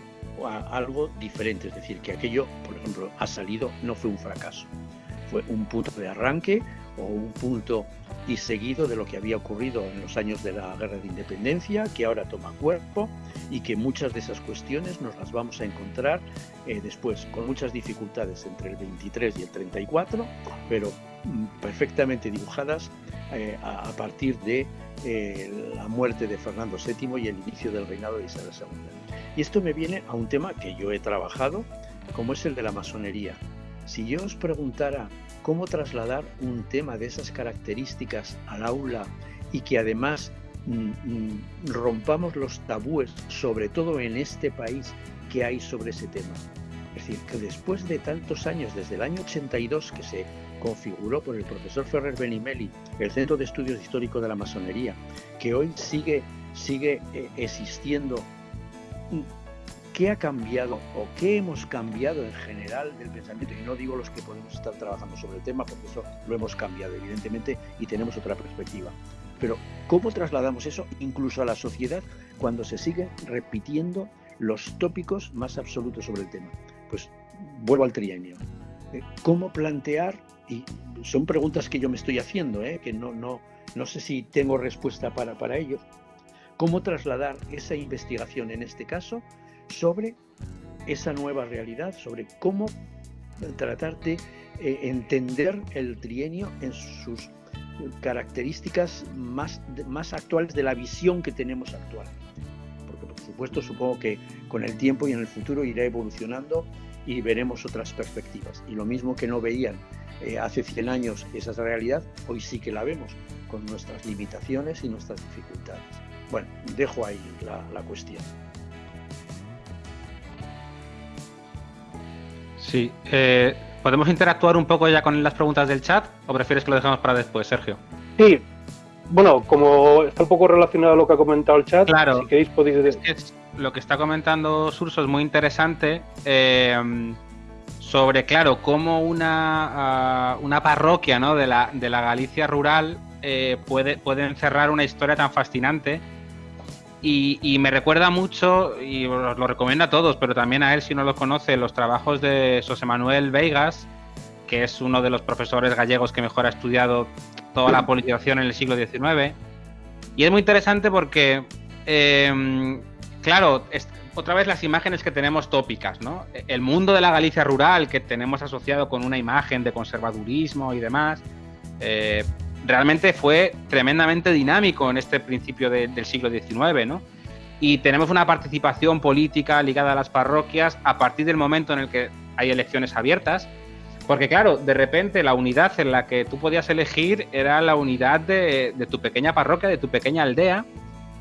algo diferente, es decir, que aquello, por ejemplo, ha salido, no fue un fracaso, fue un punto de arranque o un punto y seguido de lo que había ocurrido en los años de la guerra de independencia, que ahora toma cuerpo y que muchas de esas cuestiones nos las vamos a encontrar eh, después con muchas dificultades entre el 23 y el 34, pero mm, perfectamente dibujadas eh, a, partir de eh, la muerte de Fernando VII y el inicio del reinado de Isabel II. Y esto me viene a un tema que yo he trabajado, como es el de la masonería. Si yo os preguntara cómo trasladar un tema de esas características al aula y que además mm, mm, rompamos los tabúes, sobre todo en este país, que hay sobre ese tema. Es decir, que después de tantos años, desde el año 82 que se configuró por el profesor Ferrer Benimeli el Centro de Estudios Históricos de la Masonería, que hoy sigue, sigue eh, existiendo ¿Qué ha cambiado o qué hemos cambiado en general del pensamiento? Y no digo los que podemos estar trabajando sobre el tema, porque eso lo hemos cambiado, evidentemente, y tenemos otra perspectiva. Pero, ¿cómo trasladamos eso incluso a la sociedad cuando se siguen repitiendo los tópicos más absolutos sobre el tema? Pues vuelvo al trienio. Eh, ¿Cómo plantear? Y son preguntas que yo me estoy haciendo, ¿eh? que no, no, no sé si tengo respuesta para, para ello, cómo trasladar esa investigación en este caso sobre esa nueva realidad, sobre cómo tratar de eh, entender el trienio en sus características más, actuales de la visión que tenemos actual. Porque por supuesto supongo que con el tiempo y en el futuro irá evolucionando y veremos otras perspectivas. Y lo mismo que no veían eh, hace 100 años esa realidad, hoy sí que la vemos, con nuestras limitaciones y nuestras dificultades. Bueno, dejo ahí la, cuestión. Sí. Eh, ¿Podemos interactuar un poco ya con las preguntas del chat o prefieres que lo dejemos para después, Sergio? Sí. Bueno, como está un poco relacionado a lo que ha comentado el chat, claro, si queréis podéis... lo que está comentando Surso es muy interesante eh, sobre, claro, cómo una, ah, una parroquia ¿no? de, la, de la Galicia rural eh, puede, puede encerrar una historia tan fascinante y, me recuerda mucho, y os lo recomiendo a todos, pero también a él si no lo conoce, los trabajos de José Manuel Veigas, que es uno de los profesores gallegos que mejor ha estudiado toda la politización en el siglo XIX. Y es muy interesante porque, em, claro, otra vez las imágenes que tenemos tópicas, ¿no? El mundo de la Galicia rural que tenemos asociado con una imagen de conservadurismo y demás, eh, realmente fue tremendamente dinámico en este principio del siglo XIX, ¿no? y tenemos una participación política ligada a las parroquias a partir del momento en el que hay elecciones abiertas. Porque claro, de repente la unidad en la que tú podías elegir era la unidad de, tu pequeña parroquia, de tu pequeña aldea,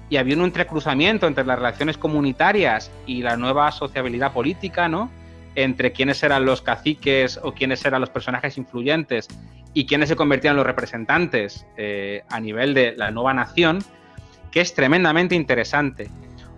y había un entrecruzamiento entre las relaciones comunitarias y la nueva sociabilidad política, ¿no? Entre quiénes eran los caciques o quiénes eran los personajes influyentes y quiénes se convertían en los representantes eh, a nivel de la nueva nación, que es tremendamente interesante.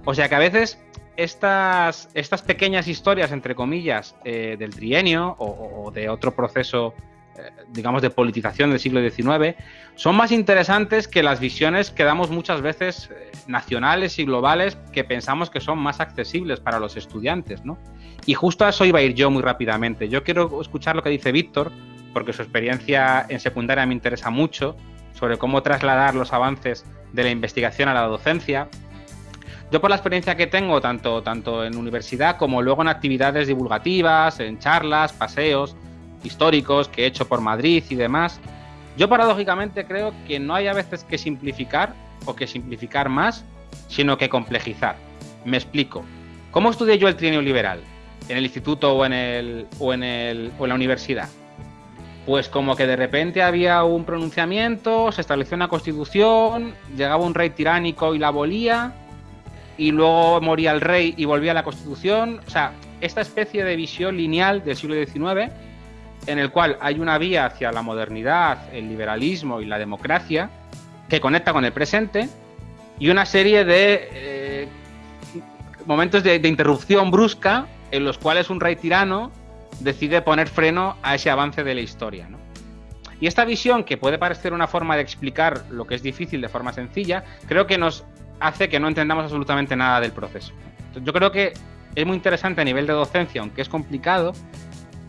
O sea que a veces estas, estas pequeñas historias, entre comillas, eh, del trienio o, de otro proceso, eh, digamos, de politización del siglo XIX, son más interesantes que las visiones que damos muchas veces eh, nacionales y globales que pensamos que son más accesibles para los estudiantes, ¿no? Y justo a eso iba a ir yo muy rápidamente. Yo quiero escuchar lo que dice Víctor, porque su experiencia en secundaria me interesa mucho, sobre cómo trasladar los avances de la investigación a la docencia yo por la experiencia que tengo, tanto, tanto en universidad como luego en actividades divulgativas, en charlas, paseos históricos que he hecho por Madrid y demás, yo paradójicamente creo que no hay a veces que simplificar o que simplificar más, sino que complejizar. Me explico. ¿Cómo estudié yo el trienio liberal? ¿En el instituto o en, el, o en, el, o en la universidad? Pues como que de repente había un pronunciamiento, se estableció una constitución, llegaba un rey tiránico y la abolía, y luego moría el rey y volvía la Constitución. O sea, esta especie de visión lineal del siglo XIX, en el cual hay una vía hacia la modernidad, el liberalismo y la democracia, que conecta con el presente, y una serie de eh, momentos de, interrupción brusca en los cuales un rey tirano decide poner freno a ese avance de la historia. Y esta visión, que puede parecer una forma de explicar lo que es difícil de forma sencilla, creo que nos hace que no entendamos absolutamente nada del proceso. Yo creo que es muy interesante a nivel de docencia, aunque es complicado,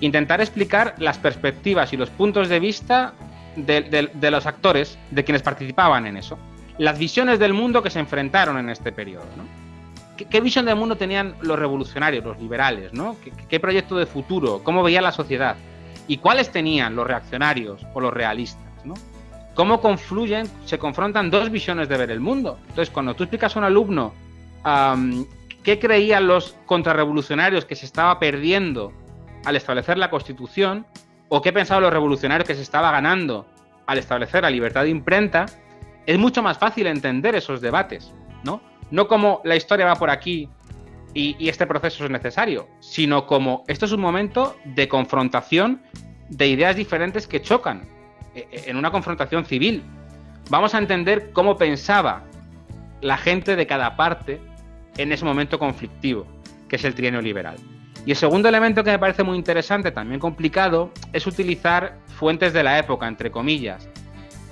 intentar explicar las perspectivas y los puntos de vista de, los actores, de quienes participaban en eso. Las visiones del mundo que se enfrentaron en este periodo. ¿Qué, visión del mundo tenían los revolucionarios, los liberales? ¿no? ¿Qué, ¿Qué, proyecto de futuro? ¿Cómo veía la sociedad? ¿Y cuáles tenían los reaccionarios o los realistas? ¿no? cómo confluyen, se confrontan dos visiones de ver el mundo. Entonces, cuando tú explicas a un alumno qué creían los contrarrevolucionarios que se estaba perdiendo al establecer la Constitución, o qué pensaban los revolucionarios que se estaba ganando al establecer la libertad de imprenta, es mucho más fácil entender esos debates, ¿no? No como la historia va por aquí y, este proceso es necesario, sino como esto es un momento de confrontación de ideas diferentes que chocan eh, en una confrontación civil. Vamos a entender cómo pensaba la gente de cada parte en ese momento conflictivo, que es el trienio liberal. Y el segundo elemento que me parece muy interesante, también complicado, es utilizar fuentes de la época, entre comillas.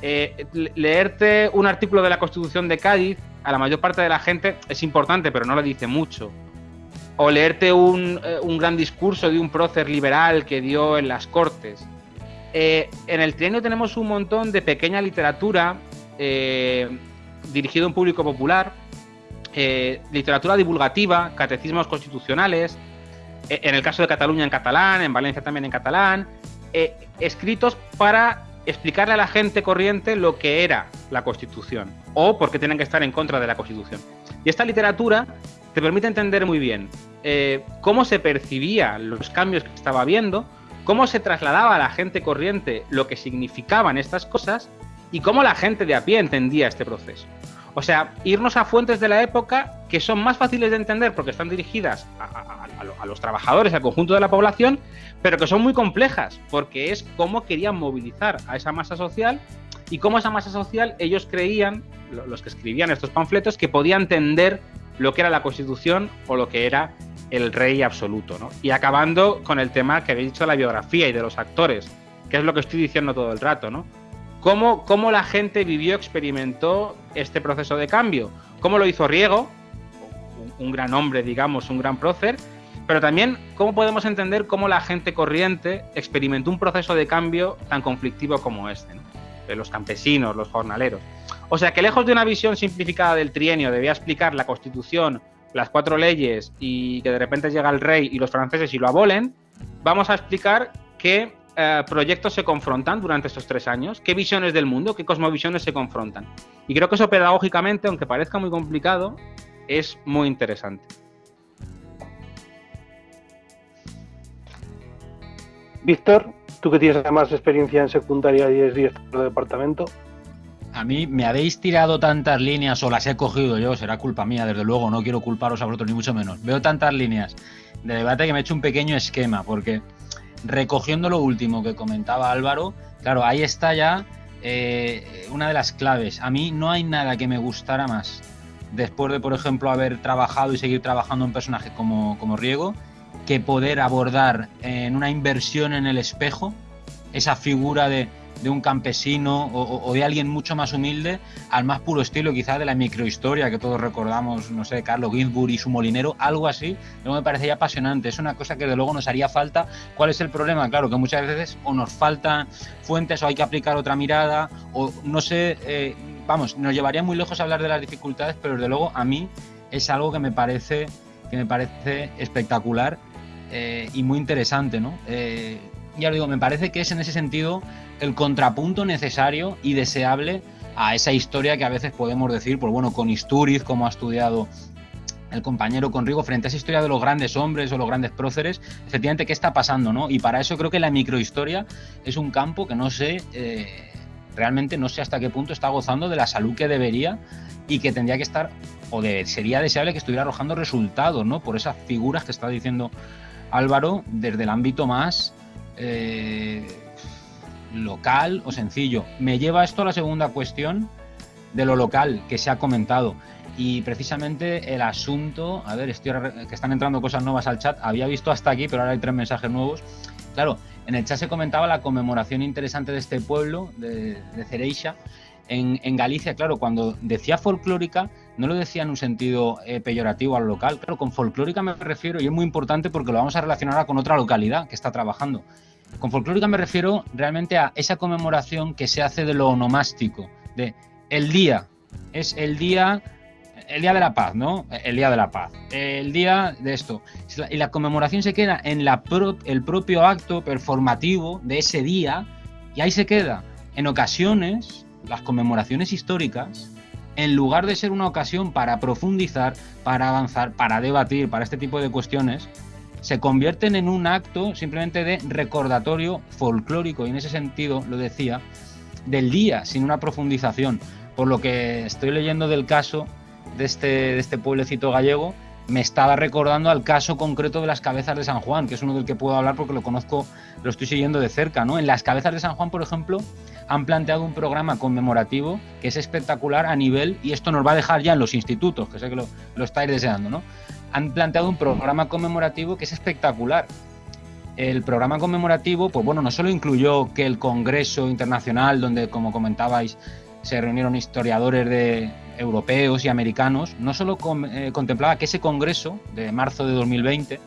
Eh, leerte un artículo de la Constitución de Cádiz, a la mayor parte de la gente es importante, pero no le dice mucho. O leerte un, eh, un gran discurso de un prócer liberal que dio en las Cortes. Eh, en el trienio tenemos un montón de pequeña literatura eh, dirigida a un público popular, literatura divulgativa, catecismos constitucionales, en el caso de Cataluña en catalán, en Valencia también en catalán, escritos para explicarle a la gente corriente lo que era la Constitución o por qué tienen que estar en contra de la Constitución. Y esta literatura te permite entender muy bien cómo se percibían los cambios que estaba habiendo, cómo se trasladaba a la gente corriente lo que significaban estas cosas y cómo la gente de a pie entendía este proceso. O sea, irnos a fuentes de la época que son más fáciles de entender porque están dirigidas a, los trabajadores, al conjunto de la población, pero que son muy complejas porque es cómo querían movilizar a esa masa social y cómo esa masa social ellos creían, los que escribían estos panfletos, que podía entender lo que era la Constitución o lo que era el rey absoluto, ¿no? Y acabando con el tema que habéis dicho de la biografía y de los actores, que es lo que estoy diciendo todo el rato, ¿no? ¿Cómo, cómo la gente vivió, experimentó este proceso de cambio? ¿Cómo lo hizo Riego? Un, gran hombre, digamos, un gran prócer, pero también cómo podemos entender cómo la gente corriente experimentó un proceso de cambio tan conflictivo como este, de los campesinos, los jornaleros. O sea que lejos de una visión simplificada del trienio, debía explicar la constitución, las cuatro leyes y que de repente llega el rey y los franceses y lo abolen, vamos a explicar qué eh, proyectos se confrontan durante estos tres años, qué visiones del mundo, qué cosmovisiones se confrontan. Y creo que eso pedagógicamente, aunque parezca muy complicado, es muy interesante. Víctor, tú que tienes además experiencia en secundaria y es director de departamento. A mí me habéis tirado tantas líneas o las he cogido yo, será culpa mía, desde luego, no quiero culparos a vosotros ni mucho menos. Veo tantas líneas de debate que me he hecho un pequeño esquema, porque recogiendo lo último que comentaba Álvaro, claro, ahí está ya eh, una de las claves. A mí no hay nada que me gustara más después de, por ejemplo, haber trabajado y seguir trabajando un personaje como, como Riego, que poder abordar en una inversión en el espejo esa figura de, un campesino o, de alguien mucho más humilde al más puro estilo quizás de la microhistoria que todos recordamos, no sé, Carlos Ginsburg y su molinero, algo así, luego me parecería apasionante, es una cosa que de luego nos haría falta. ¿Cuál es el problema? Claro, que muchas veces o nos faltan fuentes o hay que aplicar otra mirada o no sé, eh, vamos, nos llevaría muy lejos hablar de las dificultades, pero desde luego a mí es algo que me parece que me parece espectacular eh, y muy interesante, ¿no? Eh, ya lo digo, me parece que es en ese sentido el contrapunto necesario y deseable a esa historia que a veces podemos decir, pues bueno, con Isturiz, como ha estudiado el compañero Conrigo, frente a esa historia de los grandes hombres o los grandes próceres, efectivamente, ¿qué está pasando? ¿no? Y para eso creo que la microhistoria es un campo que no sé, eh, realmente no sé hasta qué punto está gozando de la salud que debería y que tendría que estar, o sería deseable que estuviera arrojando resultados, ¿no? Por esas figuras que está diciendo Álvaro desde el ámbito más eh, local o sencillo. Me lleva esto a la segunda cuestión de lo local que se ha comentado. Y precisamente el asunto, a ver, estoy que están entrando cosas nuevas al chat, había visto hasta aquí, pero ahora hay tres mensajes nuevos. Claro, en el chat se comentaba la conmemoración interesante de este pueblo, de, de Cereixa, en, Galicia, claro, cuando decía folclórica, no lo decía en un sentido eh, peyorativo al local. Claro, con folclórica me refiero, y es muy importante porque lo vamos a relacionar con otra localidad que está trabajando. Con folclórica me refiero realmente a esa conmemoración que se hace de lo onomástico, de el día, es el día el día de la paz, ¿no? El día de la paz. El día de esto. Y la conmemoración se queda en el propio acto performativo de ese día y ahí se queda. En ocasiones, las conmemoraciones históricas, en lugar de ser una ocasión para profundizar, para avanzar, para debatir, para este tipo de cuestiones, se convierten en un acto simplemente de recordatorio folclórico, y en ese sentido lo decía, del día, sin una profundización. Por lo que estoy leyendo del caso de este, de este pueblecito gallego, me estaba recordando al caso concreto de las cabezas de San Juan, que es uno del que puedo hablar porque lo conozco, lo estoy siguiendo de cerca, ¿no? En las cabezas de San Juan, por ejemplo, han planteado un programa conmemorativo que es espectacular a nivel, y esto nos va a dejar ya en los institutos, que sé que lo, lo estáis deseando, ¿no? Han planteado un programa conmemorativo que es espectacular. El programa conmemorativo, pues bueno, no solo incluyó que el Congreso Internacional, donde, como comentabais, se reunieron historiadores de, europeos y americanos, no solo eh, contemplaba que ese Congreso de marzo de 2020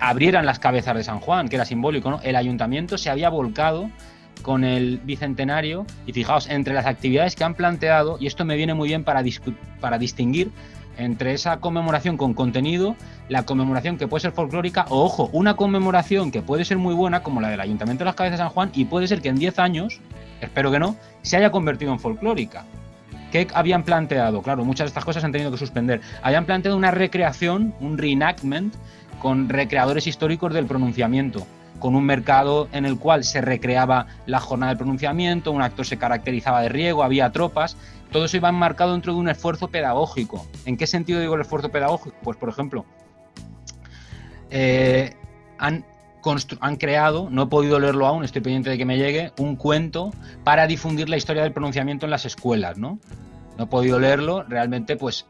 abrieran las cabezas de San Juan, que era simbólico. El ayuntamiento se había volcado con el bicentenario y fijaos, entre las actividades que han planteado, y esto me viene muy bien para distinguir entre esa conmemoración con contenido, la conmemoración que puede ser folclórica, o ojo, una conmemoración que puede ser muy buena, como la del Ayuntamiento de las Cabezas de San Juan, y puede ser que en 10 años, espero que no, se haya convertido en folclórica. ¿Qué habían planteado? Claro, muchas de estas cosas han tenido que suspender. Habían planteado una recreación, un reenactment, con recreadores históricos del pronunciamiento con un mercado en el cual se recreaba la jornada del pronunciamiento, un actor se caracterizaba de riego, había tropas, todo eso iba enmarcado dentro de un esfuerzo pedagógico. ¿En qué sentido digo el esfuerzo pedagógico? Pues, por ejemplo, eh, han, creado, no he podido leerlo aún, estoy pendiente de que me llegue, un cuento para difundir la historia del pronunciamiento en las escuelas, ¿no? No he podido leerlo, realmente, pues,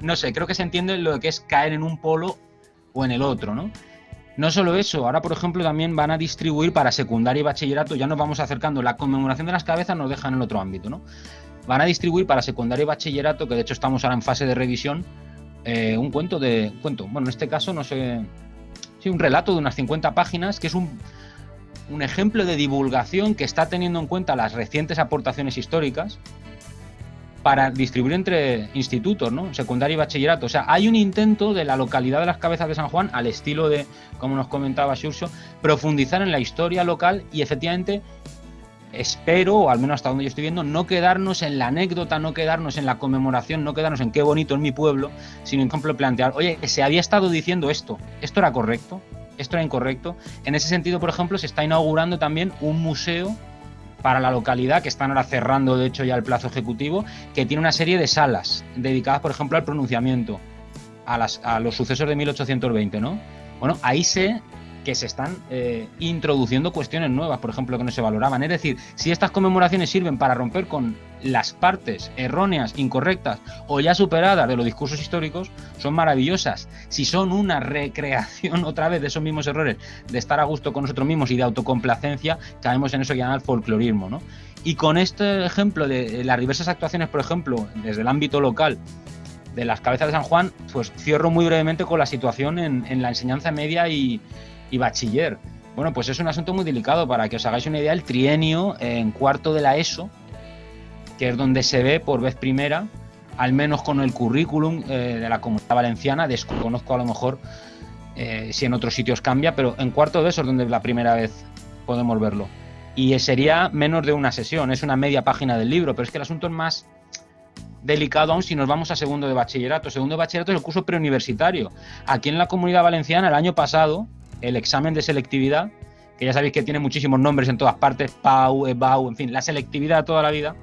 no sé, creo que se entiende lo que es caer en un polo o en el otro, ¿no? No solo eso, ahora por ejemplo también van a distribuir para secundaria y bachillerato, ya nos vamos acercando, la conmemoración de las cabezas nos deja en el otro ámbito, ¿no? Van a distribuir para secundaria y bachillerato, que de hecho estamos ahora en fase de revisión, eh, un cuento de. cuento, bueno, en este caso no sé. Sí, un relato de unas 50 páginas, que es un, un ejemplo de divulgación que está teniendo en cuenta las recientes aportaciones históricas para distribuir entre institutos, ¿no? Secundaria y bachillerato. O sea, hay un intento de la localidad de las cabezas de San Juan, al estilo de, como nos comentaba Xurxo, profundizar en la historia local y efectivamente espero, o al menos hasta donde yo estoy viendo, no quedarnos en la anécdota, no quedarnos en la conmemoración, no quedarnos en qué bonito en mi pueblo, sino en ejemplo plantear, oye, se había estado diciendo esto, esto era correcto, esto era incorrecto. En ese sentido, por ejemplo, se está inaugurando también un museo para la localidad, que están ahora cerrando de hecho ya el plazo ejecutivo, que tiene una serie de salas dedicadas, por ejemplo, al pronunciamiento, a, las, a los sucesos de 1820, ¿no? Bueno, ahí sé que se están eh, introduciendo cuestiones nuevas, por ejemplo, que no se valoraban. Es decir, si estas conmemoraciones sirven para romper con las partes erróneas, incorrectas o ya superadas de los discursos históricos, son maravillosas. Si son una recreación otra vez de esos mismos errores, de estar a gusto con nosotros mismos y de autocomplacencia, caemos en eso que llaman folclorismo. ¿no? Y con este ejemplo de las diversas actuaciones, por ejemplo, desde el ámbito local, de las cabezas de San Juan, pues cierro muy brevemente con la situación en, en la enseñanza media y, bachiller. Bueno, pues es un asunto muy delicado. Para que os hagáis una idea, el trienio en cuarto de la ESO, que es donde se ve por vez primera, al menos con el currículum eh, de la comunidad valenciana, desconozco a lo mejor eh, si en otros sitios cambia, pero en cuarto de eso es donde la primera vez podemos verlo. Y sería menos de una sesión, es una media página del libro, pero es que el asunto es más delicado aún si nos vamos a segundo de bachillerato. Segundo de bachillerato es el curso preuniversitario. Aquí en la comunidad valenciana, el año pasado, el examen de selectividad, que ya sabéis que tiene muchísimos nombres en todas partes, PAU, EBAU, en fin, la selectividad toda la vida.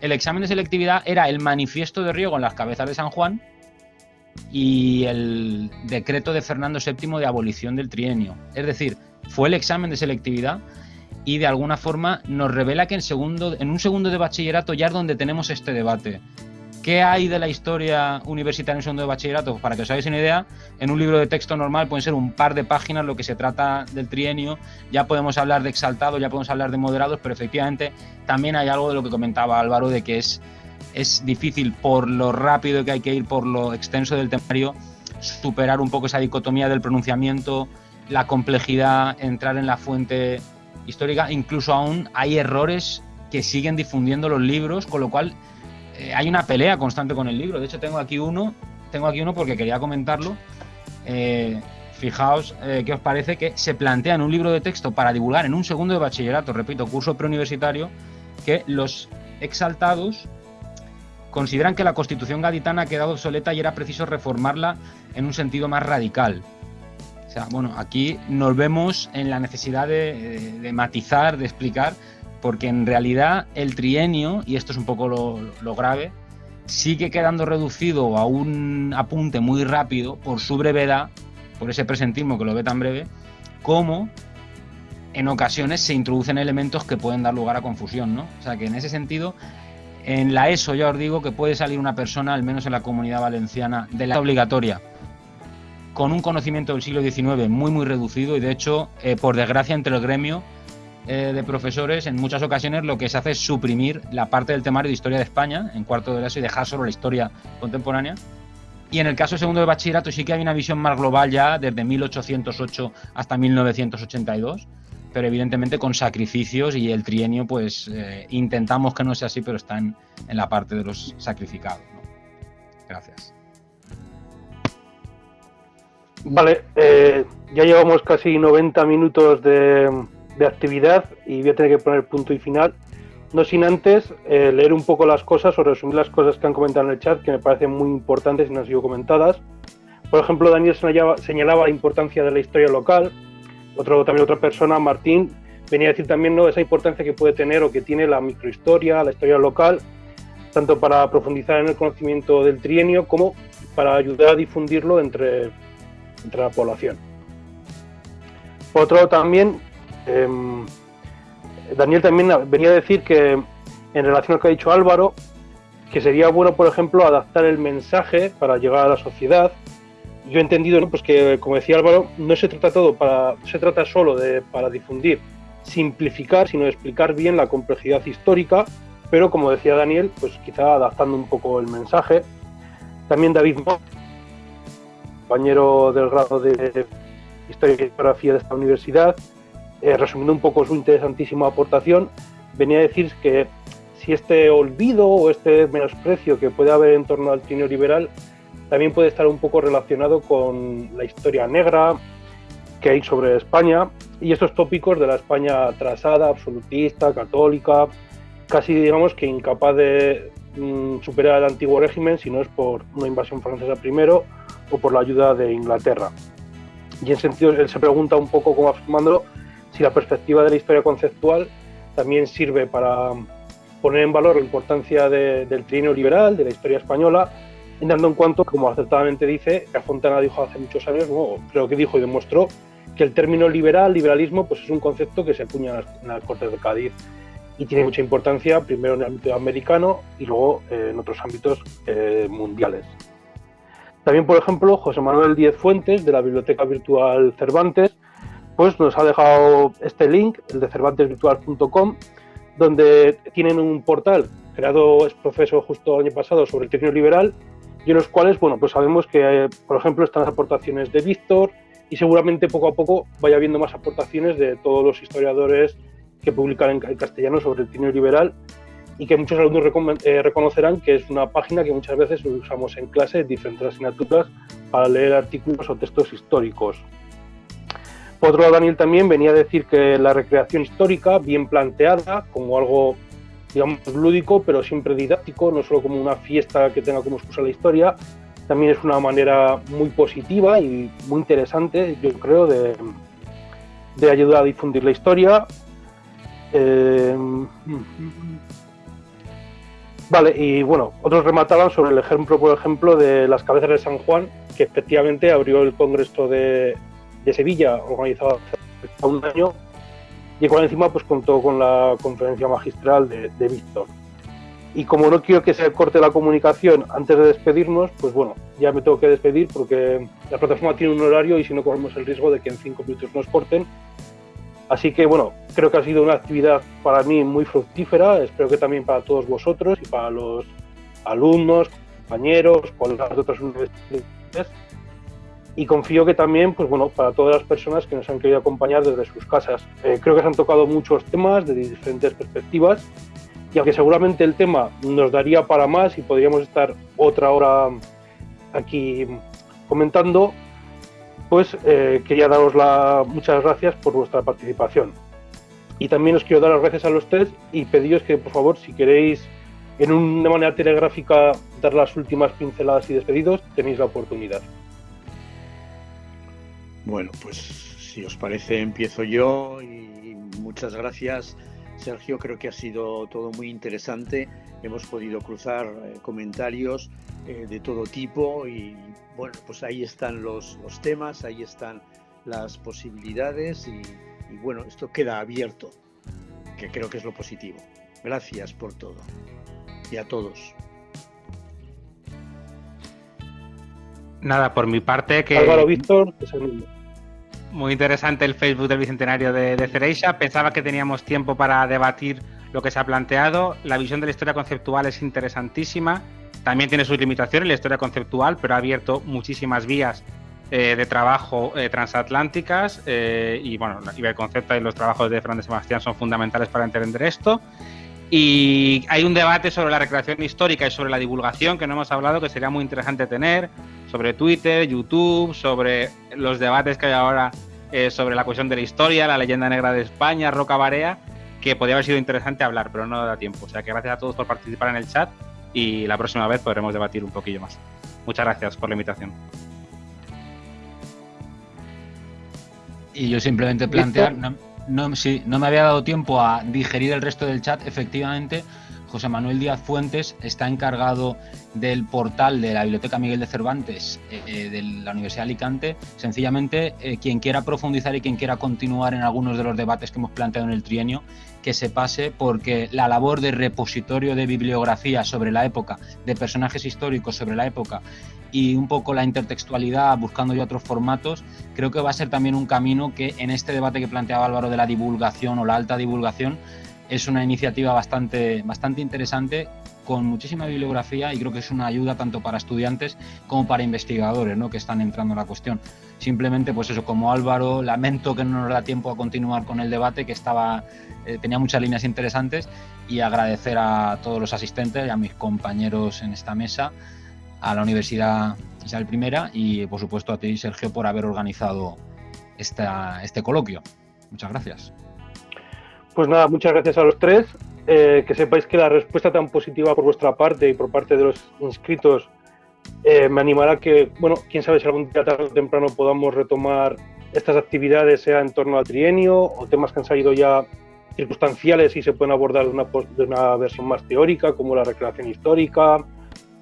El examen de selectividad era el manifiesto de Riego en las cabezas de San Juan y el decreto de Fernando VII de abolición del trienio. Es decir, fue el examen de selectividad y de alguna forma nos revela que en, segundo, en un segundo de bachillerato ya es donde tenemos este debate. ¿Qué hay de la historia universitaria en segundo de bachillerato? Para que os hagáis una idea, en un libro de texto normal pueden ser un par de páginas lo que se trata del trienio. Ya podemos hablar de exaltados, ya podemos hablar de moderados, pero efectivamente también hay algo de lo que comentaba Álvaro, de que es, es difícil por lo rápido que hay que ir, por lo extenso del temario, superar un poco esa dicotomía del pronunciamiento, la complejidad, entrar en la fuente histórica. Incluso aún hay errores que siguen difundiendo los libros, con lo cual eh, hay una pelea constante con el libro. De hecho, tengo aquí uno, tengo aquí uno porque quería comentarlo. Eh, fijaos eh, qué os parece que se plantea en un libro de texto para divulgar en un segundo de bachillerato, repito, curso preuniversitario, que los exaltados consideran que la constitución gaditana ha quedado obsoleta y era preciso reformarla en un sentido más radical. O sea, bueno, aquí nos vemos en la necesidad de matizar, de explicar porque en realidad el trienio, y esto es un poco lo, grave, sigue quedando reducido a un apunte muy rápido por su brevedad, por ese presentismo que lo ve tan breve, como en ocasiones se introducen elementos que pueden dar lugar a confusión, ¿no? O sea que en ese sentido, en la ESO ya os digo que puede salir una persona, al menos en la comunidad valenciana, de la obligatoria, con un conocimiento del siglo XIX muy muy reducido y de hecho, eh, por desgracia, entre el gremio eh, de profesores, en muchas ocasiones lo que se hace es suprimir la parte del temario de historia de España en cuarto de eso y dejar solo la historia contemporánea. Y en el caso segundo de bachillerato sí que hay una visión más global ya desde 1808 hasta 1982, pero evidentemente con sacrificios y el trienio pues eh, intentamos que no sea así, pero está en, la parte de los sacrificados. Gracias. Vale, eh, ya llevamos casi 90 minutos de, de actividad y voy a tener que poner punto y final. No sin antes eh, leer un poco las cosas o resumir las cosas que han comentado en el chat que me parecen muy importantes y no han sido comentadas. Por ejemplo, Daniel señalaba, la importancia de la historia local. Otro, también otra persona, Martín, venía a decir también ¿no? esa importancia que puede tener o que tiene la microhistoria, la historia local, tanto para profundizar en el conocimiento del trienio como para ayudar a difundirlo entre, entre la población. Por otro lado, también Em, Daniel también venía a decir que, en relación a lo que ha dicho Álvaro, que sería bueno, por ejemplo, adaptar el mensaje para llegar a la sociedad. Yo he entendido pues que, como decía Álvaro, no se trata todo para, se trata solo de para difundir, simplificar, sino de explicar bien la complejidad histórica, pero como decía Daniel, pues quizá adaptando un poco el mensaje. También David compañero del grado de Historia y Geografía de esta universidad, eh, resumiendo un poco su interesantísima aportación, venía a decir que si este olvido o este menosprecio que puede haber en torno al trineo liberal también puede estar un poco relacionado con la historia negra que hay sobre España, y estos tópicos de la España atrasada, absolutista, católica, casi digamos que incapaz de mm, superar el antiguo régimen si no es por una invasión francesa primero o por la ayuda de Inglaterra. Y en sentido, él se pregunta un poco, como afirmándolo, si la perspectiva de la historia conceptual también sirve para poner en valor la importancia del trienio liberal, de la historia española, dando en cuanto, como acertadamente dice, que Fontana dijo hace muchos años, creo que dijo y demostró, que el término liberal, liberalismo, pues es un concepto que se acuña en las, Cortes de Cádiz y tiene mucha importancia, primero en el ámbito americano y luego eh, en otros ámbitos eh, mundiales. También, por ejemplo, José Manuel Díez Fuentes, de la Biblioteca Virtual Cervantes, pues nos ha dejado este link, el de cervantesvirtual.com, donde tienen un portal creado es profesor justo el año pasado sobre el término liberal y en los cuales, bueno, pues sabemos que, por ejemplo, están las aportaciones de Víctor y seguramente poco a poco vaya habiendo más aportaciones de todos los historiadores que publican en castellano sobre el término liberal y que muchos alumnos eh, reconocerán que es una página que muchas veces usamos en clase en diferentes asignaturas para leer artículos o textos históricos. Por otro lado, Daniel también venía a decir que la recreación histórica, bien planteada, como algo, digamos, lúdico, pero siempre didáctico, no solo como una fiesta que tenga como excusa la historia, también es una manera muy positiva y muy interesante, yo creo, de, ayudar a difundir la historia. Eh, vale, y bueno, otros remataban sobre el ejemplo, por ejemplo, de las cabezas de San Juan, que efectivamente abrió el Congreso de, de Sevilla, organizado hace un año, y cual encima pues contó con la conferencia magistral de, Víctor. Y como no quiero que se corte la comunicación antes de despedirnos, pues bueno, ya me tengo que despedir porque la plataforma tiene un horario y si no corremos el riesgo de que en cinco minutos nos corten. Así que bueno, creo que ha sido una actividad para mí muy fructífera, espero que también para todos vosotros y para los alumnos, compañeros, colegas de otras universidades y confío que también, pues bueno, para todas las personas que nos han querido acompañar desde sus casas. Eh, creo que se han tocado muchos temas de diferentes perspectivas y aunque seguramente el tema nos daría para más y podríamos estar otra hora aquí comentando, pues eh, quería daros la, muchas gracias por vuestra participación. Y también os quiero dar las gracias a los tres y pediros que, por favor, si queréis en una manera telegráfica dar las últimas pinceladas y despedidos, tenéis la oportunidad. Bueno, pues si os parece empiezo yo y muchas gracias Sergio, creo que ha sido todo muy interesante, hemos podido cruzar eh, comentarios eh, de todo tipo y bueno, pues ahí están los, temas, ahí están las posibilidades y, y bueno, esto queda abierto, que creo que es lo positivo. Gracias por todo y a todos. Nada, por mi parte que... Álvaro Víctor, es el mismo. Muy interesante el Facebook del Bicentenario de, de. Pensaba que teníamos tiempo para debatir lo que se ha planteado. La visión de la historia conceptual es interesantísima. También tiene sus limitaciones la historia conceptual, pero ha abierto muchísimas vías eh, de trabajo eh, transatlánticas. Eh, y bueno, el concepto y los trabajos de Fran de Sebastián son fundamentales para entender esto. Y hay un debate sobre la recreación histórica y sobre la divulgación que no hemos hablado, que sería muy interesante tener, sobre Twitter, YouTube, sobre los debates que hay ahora eh, sobre la cuestión de la historia, la leyenda negra de España, Roca Barea, que podría haber sido interesante hablar, pero no da tiempo. O sea que gracias a todos por participar en el chat y la próxima vez podremos debatir un poquillo más. Muchas gracias por la invitación. Y yo simplemente plantear no, sí, no me había dado tiempo a digerir el resto del chat. Efectivamente, José Manuel Díaz Fuentes está encargado del portal de la Biblioteca Miguel de Cervantes eh, eh, de la Universidad de Alicante. Sencillamente, eh, quien quiera profundizar y quien quiera continuar en algunos de los debates que hemos planteado en el trienio, que se pase porque la labor de repositorio de bibliografía sobre la época, de personajes históricos sobre la época y un poco la intertextualidad, buscando ya otros formatos, creo que va a ser también un camino que en este debate que planteaba Álvaro de la divulgación o la alta divulgación, es una iniciativa bastante, bastante interesante con muchísima bibliografía y creo que es una ayuda tanto para estudiantes como para investigadores ¿no? que están entrando en la cuestión. Simplemente, pues eso, como Álvaro, lamento que no nos da tiempo a continuar con el debate, que estaba, eh, tenía muchas líneas interesantes, y agradecer a todos los asistentes y a mis compañeros en esta mesa a la Universidad Isabel I y por supuesto a ti, Sergio, por haber organizado esta, este coloquio. Muchas gracias. Pues nada, muchas gracias a los tres. Eh, que sepáis que la respuesta tan positiva por vuestra parte y por parte de los inscritos eh, me animará que, bueno, quién sabe si algún día tarde o temprano podamos retomar estas actividades, sea en torno al trienio o temas que han salido ya circunstanciales y se pueden abordar de una, de una versión más teórica, como la recreación histórica,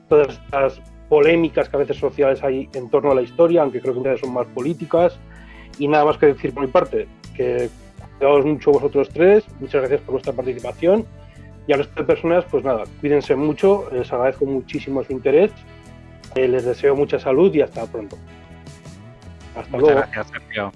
todas estas polémicas que a veces sociales hay en torno a la historia, aunque creo que muchas son más políticas. Y nada más que decir por mi parte, que cuidaos mucho vosotros tres, muchas gracias por vuestra participación. Y a las tres personas, pues nada, cuídense mucho, les agradezco muchísimo su interés, eh, les deseo mucha salud y hasta pronto. Hasta luego. Gracias, Sergio.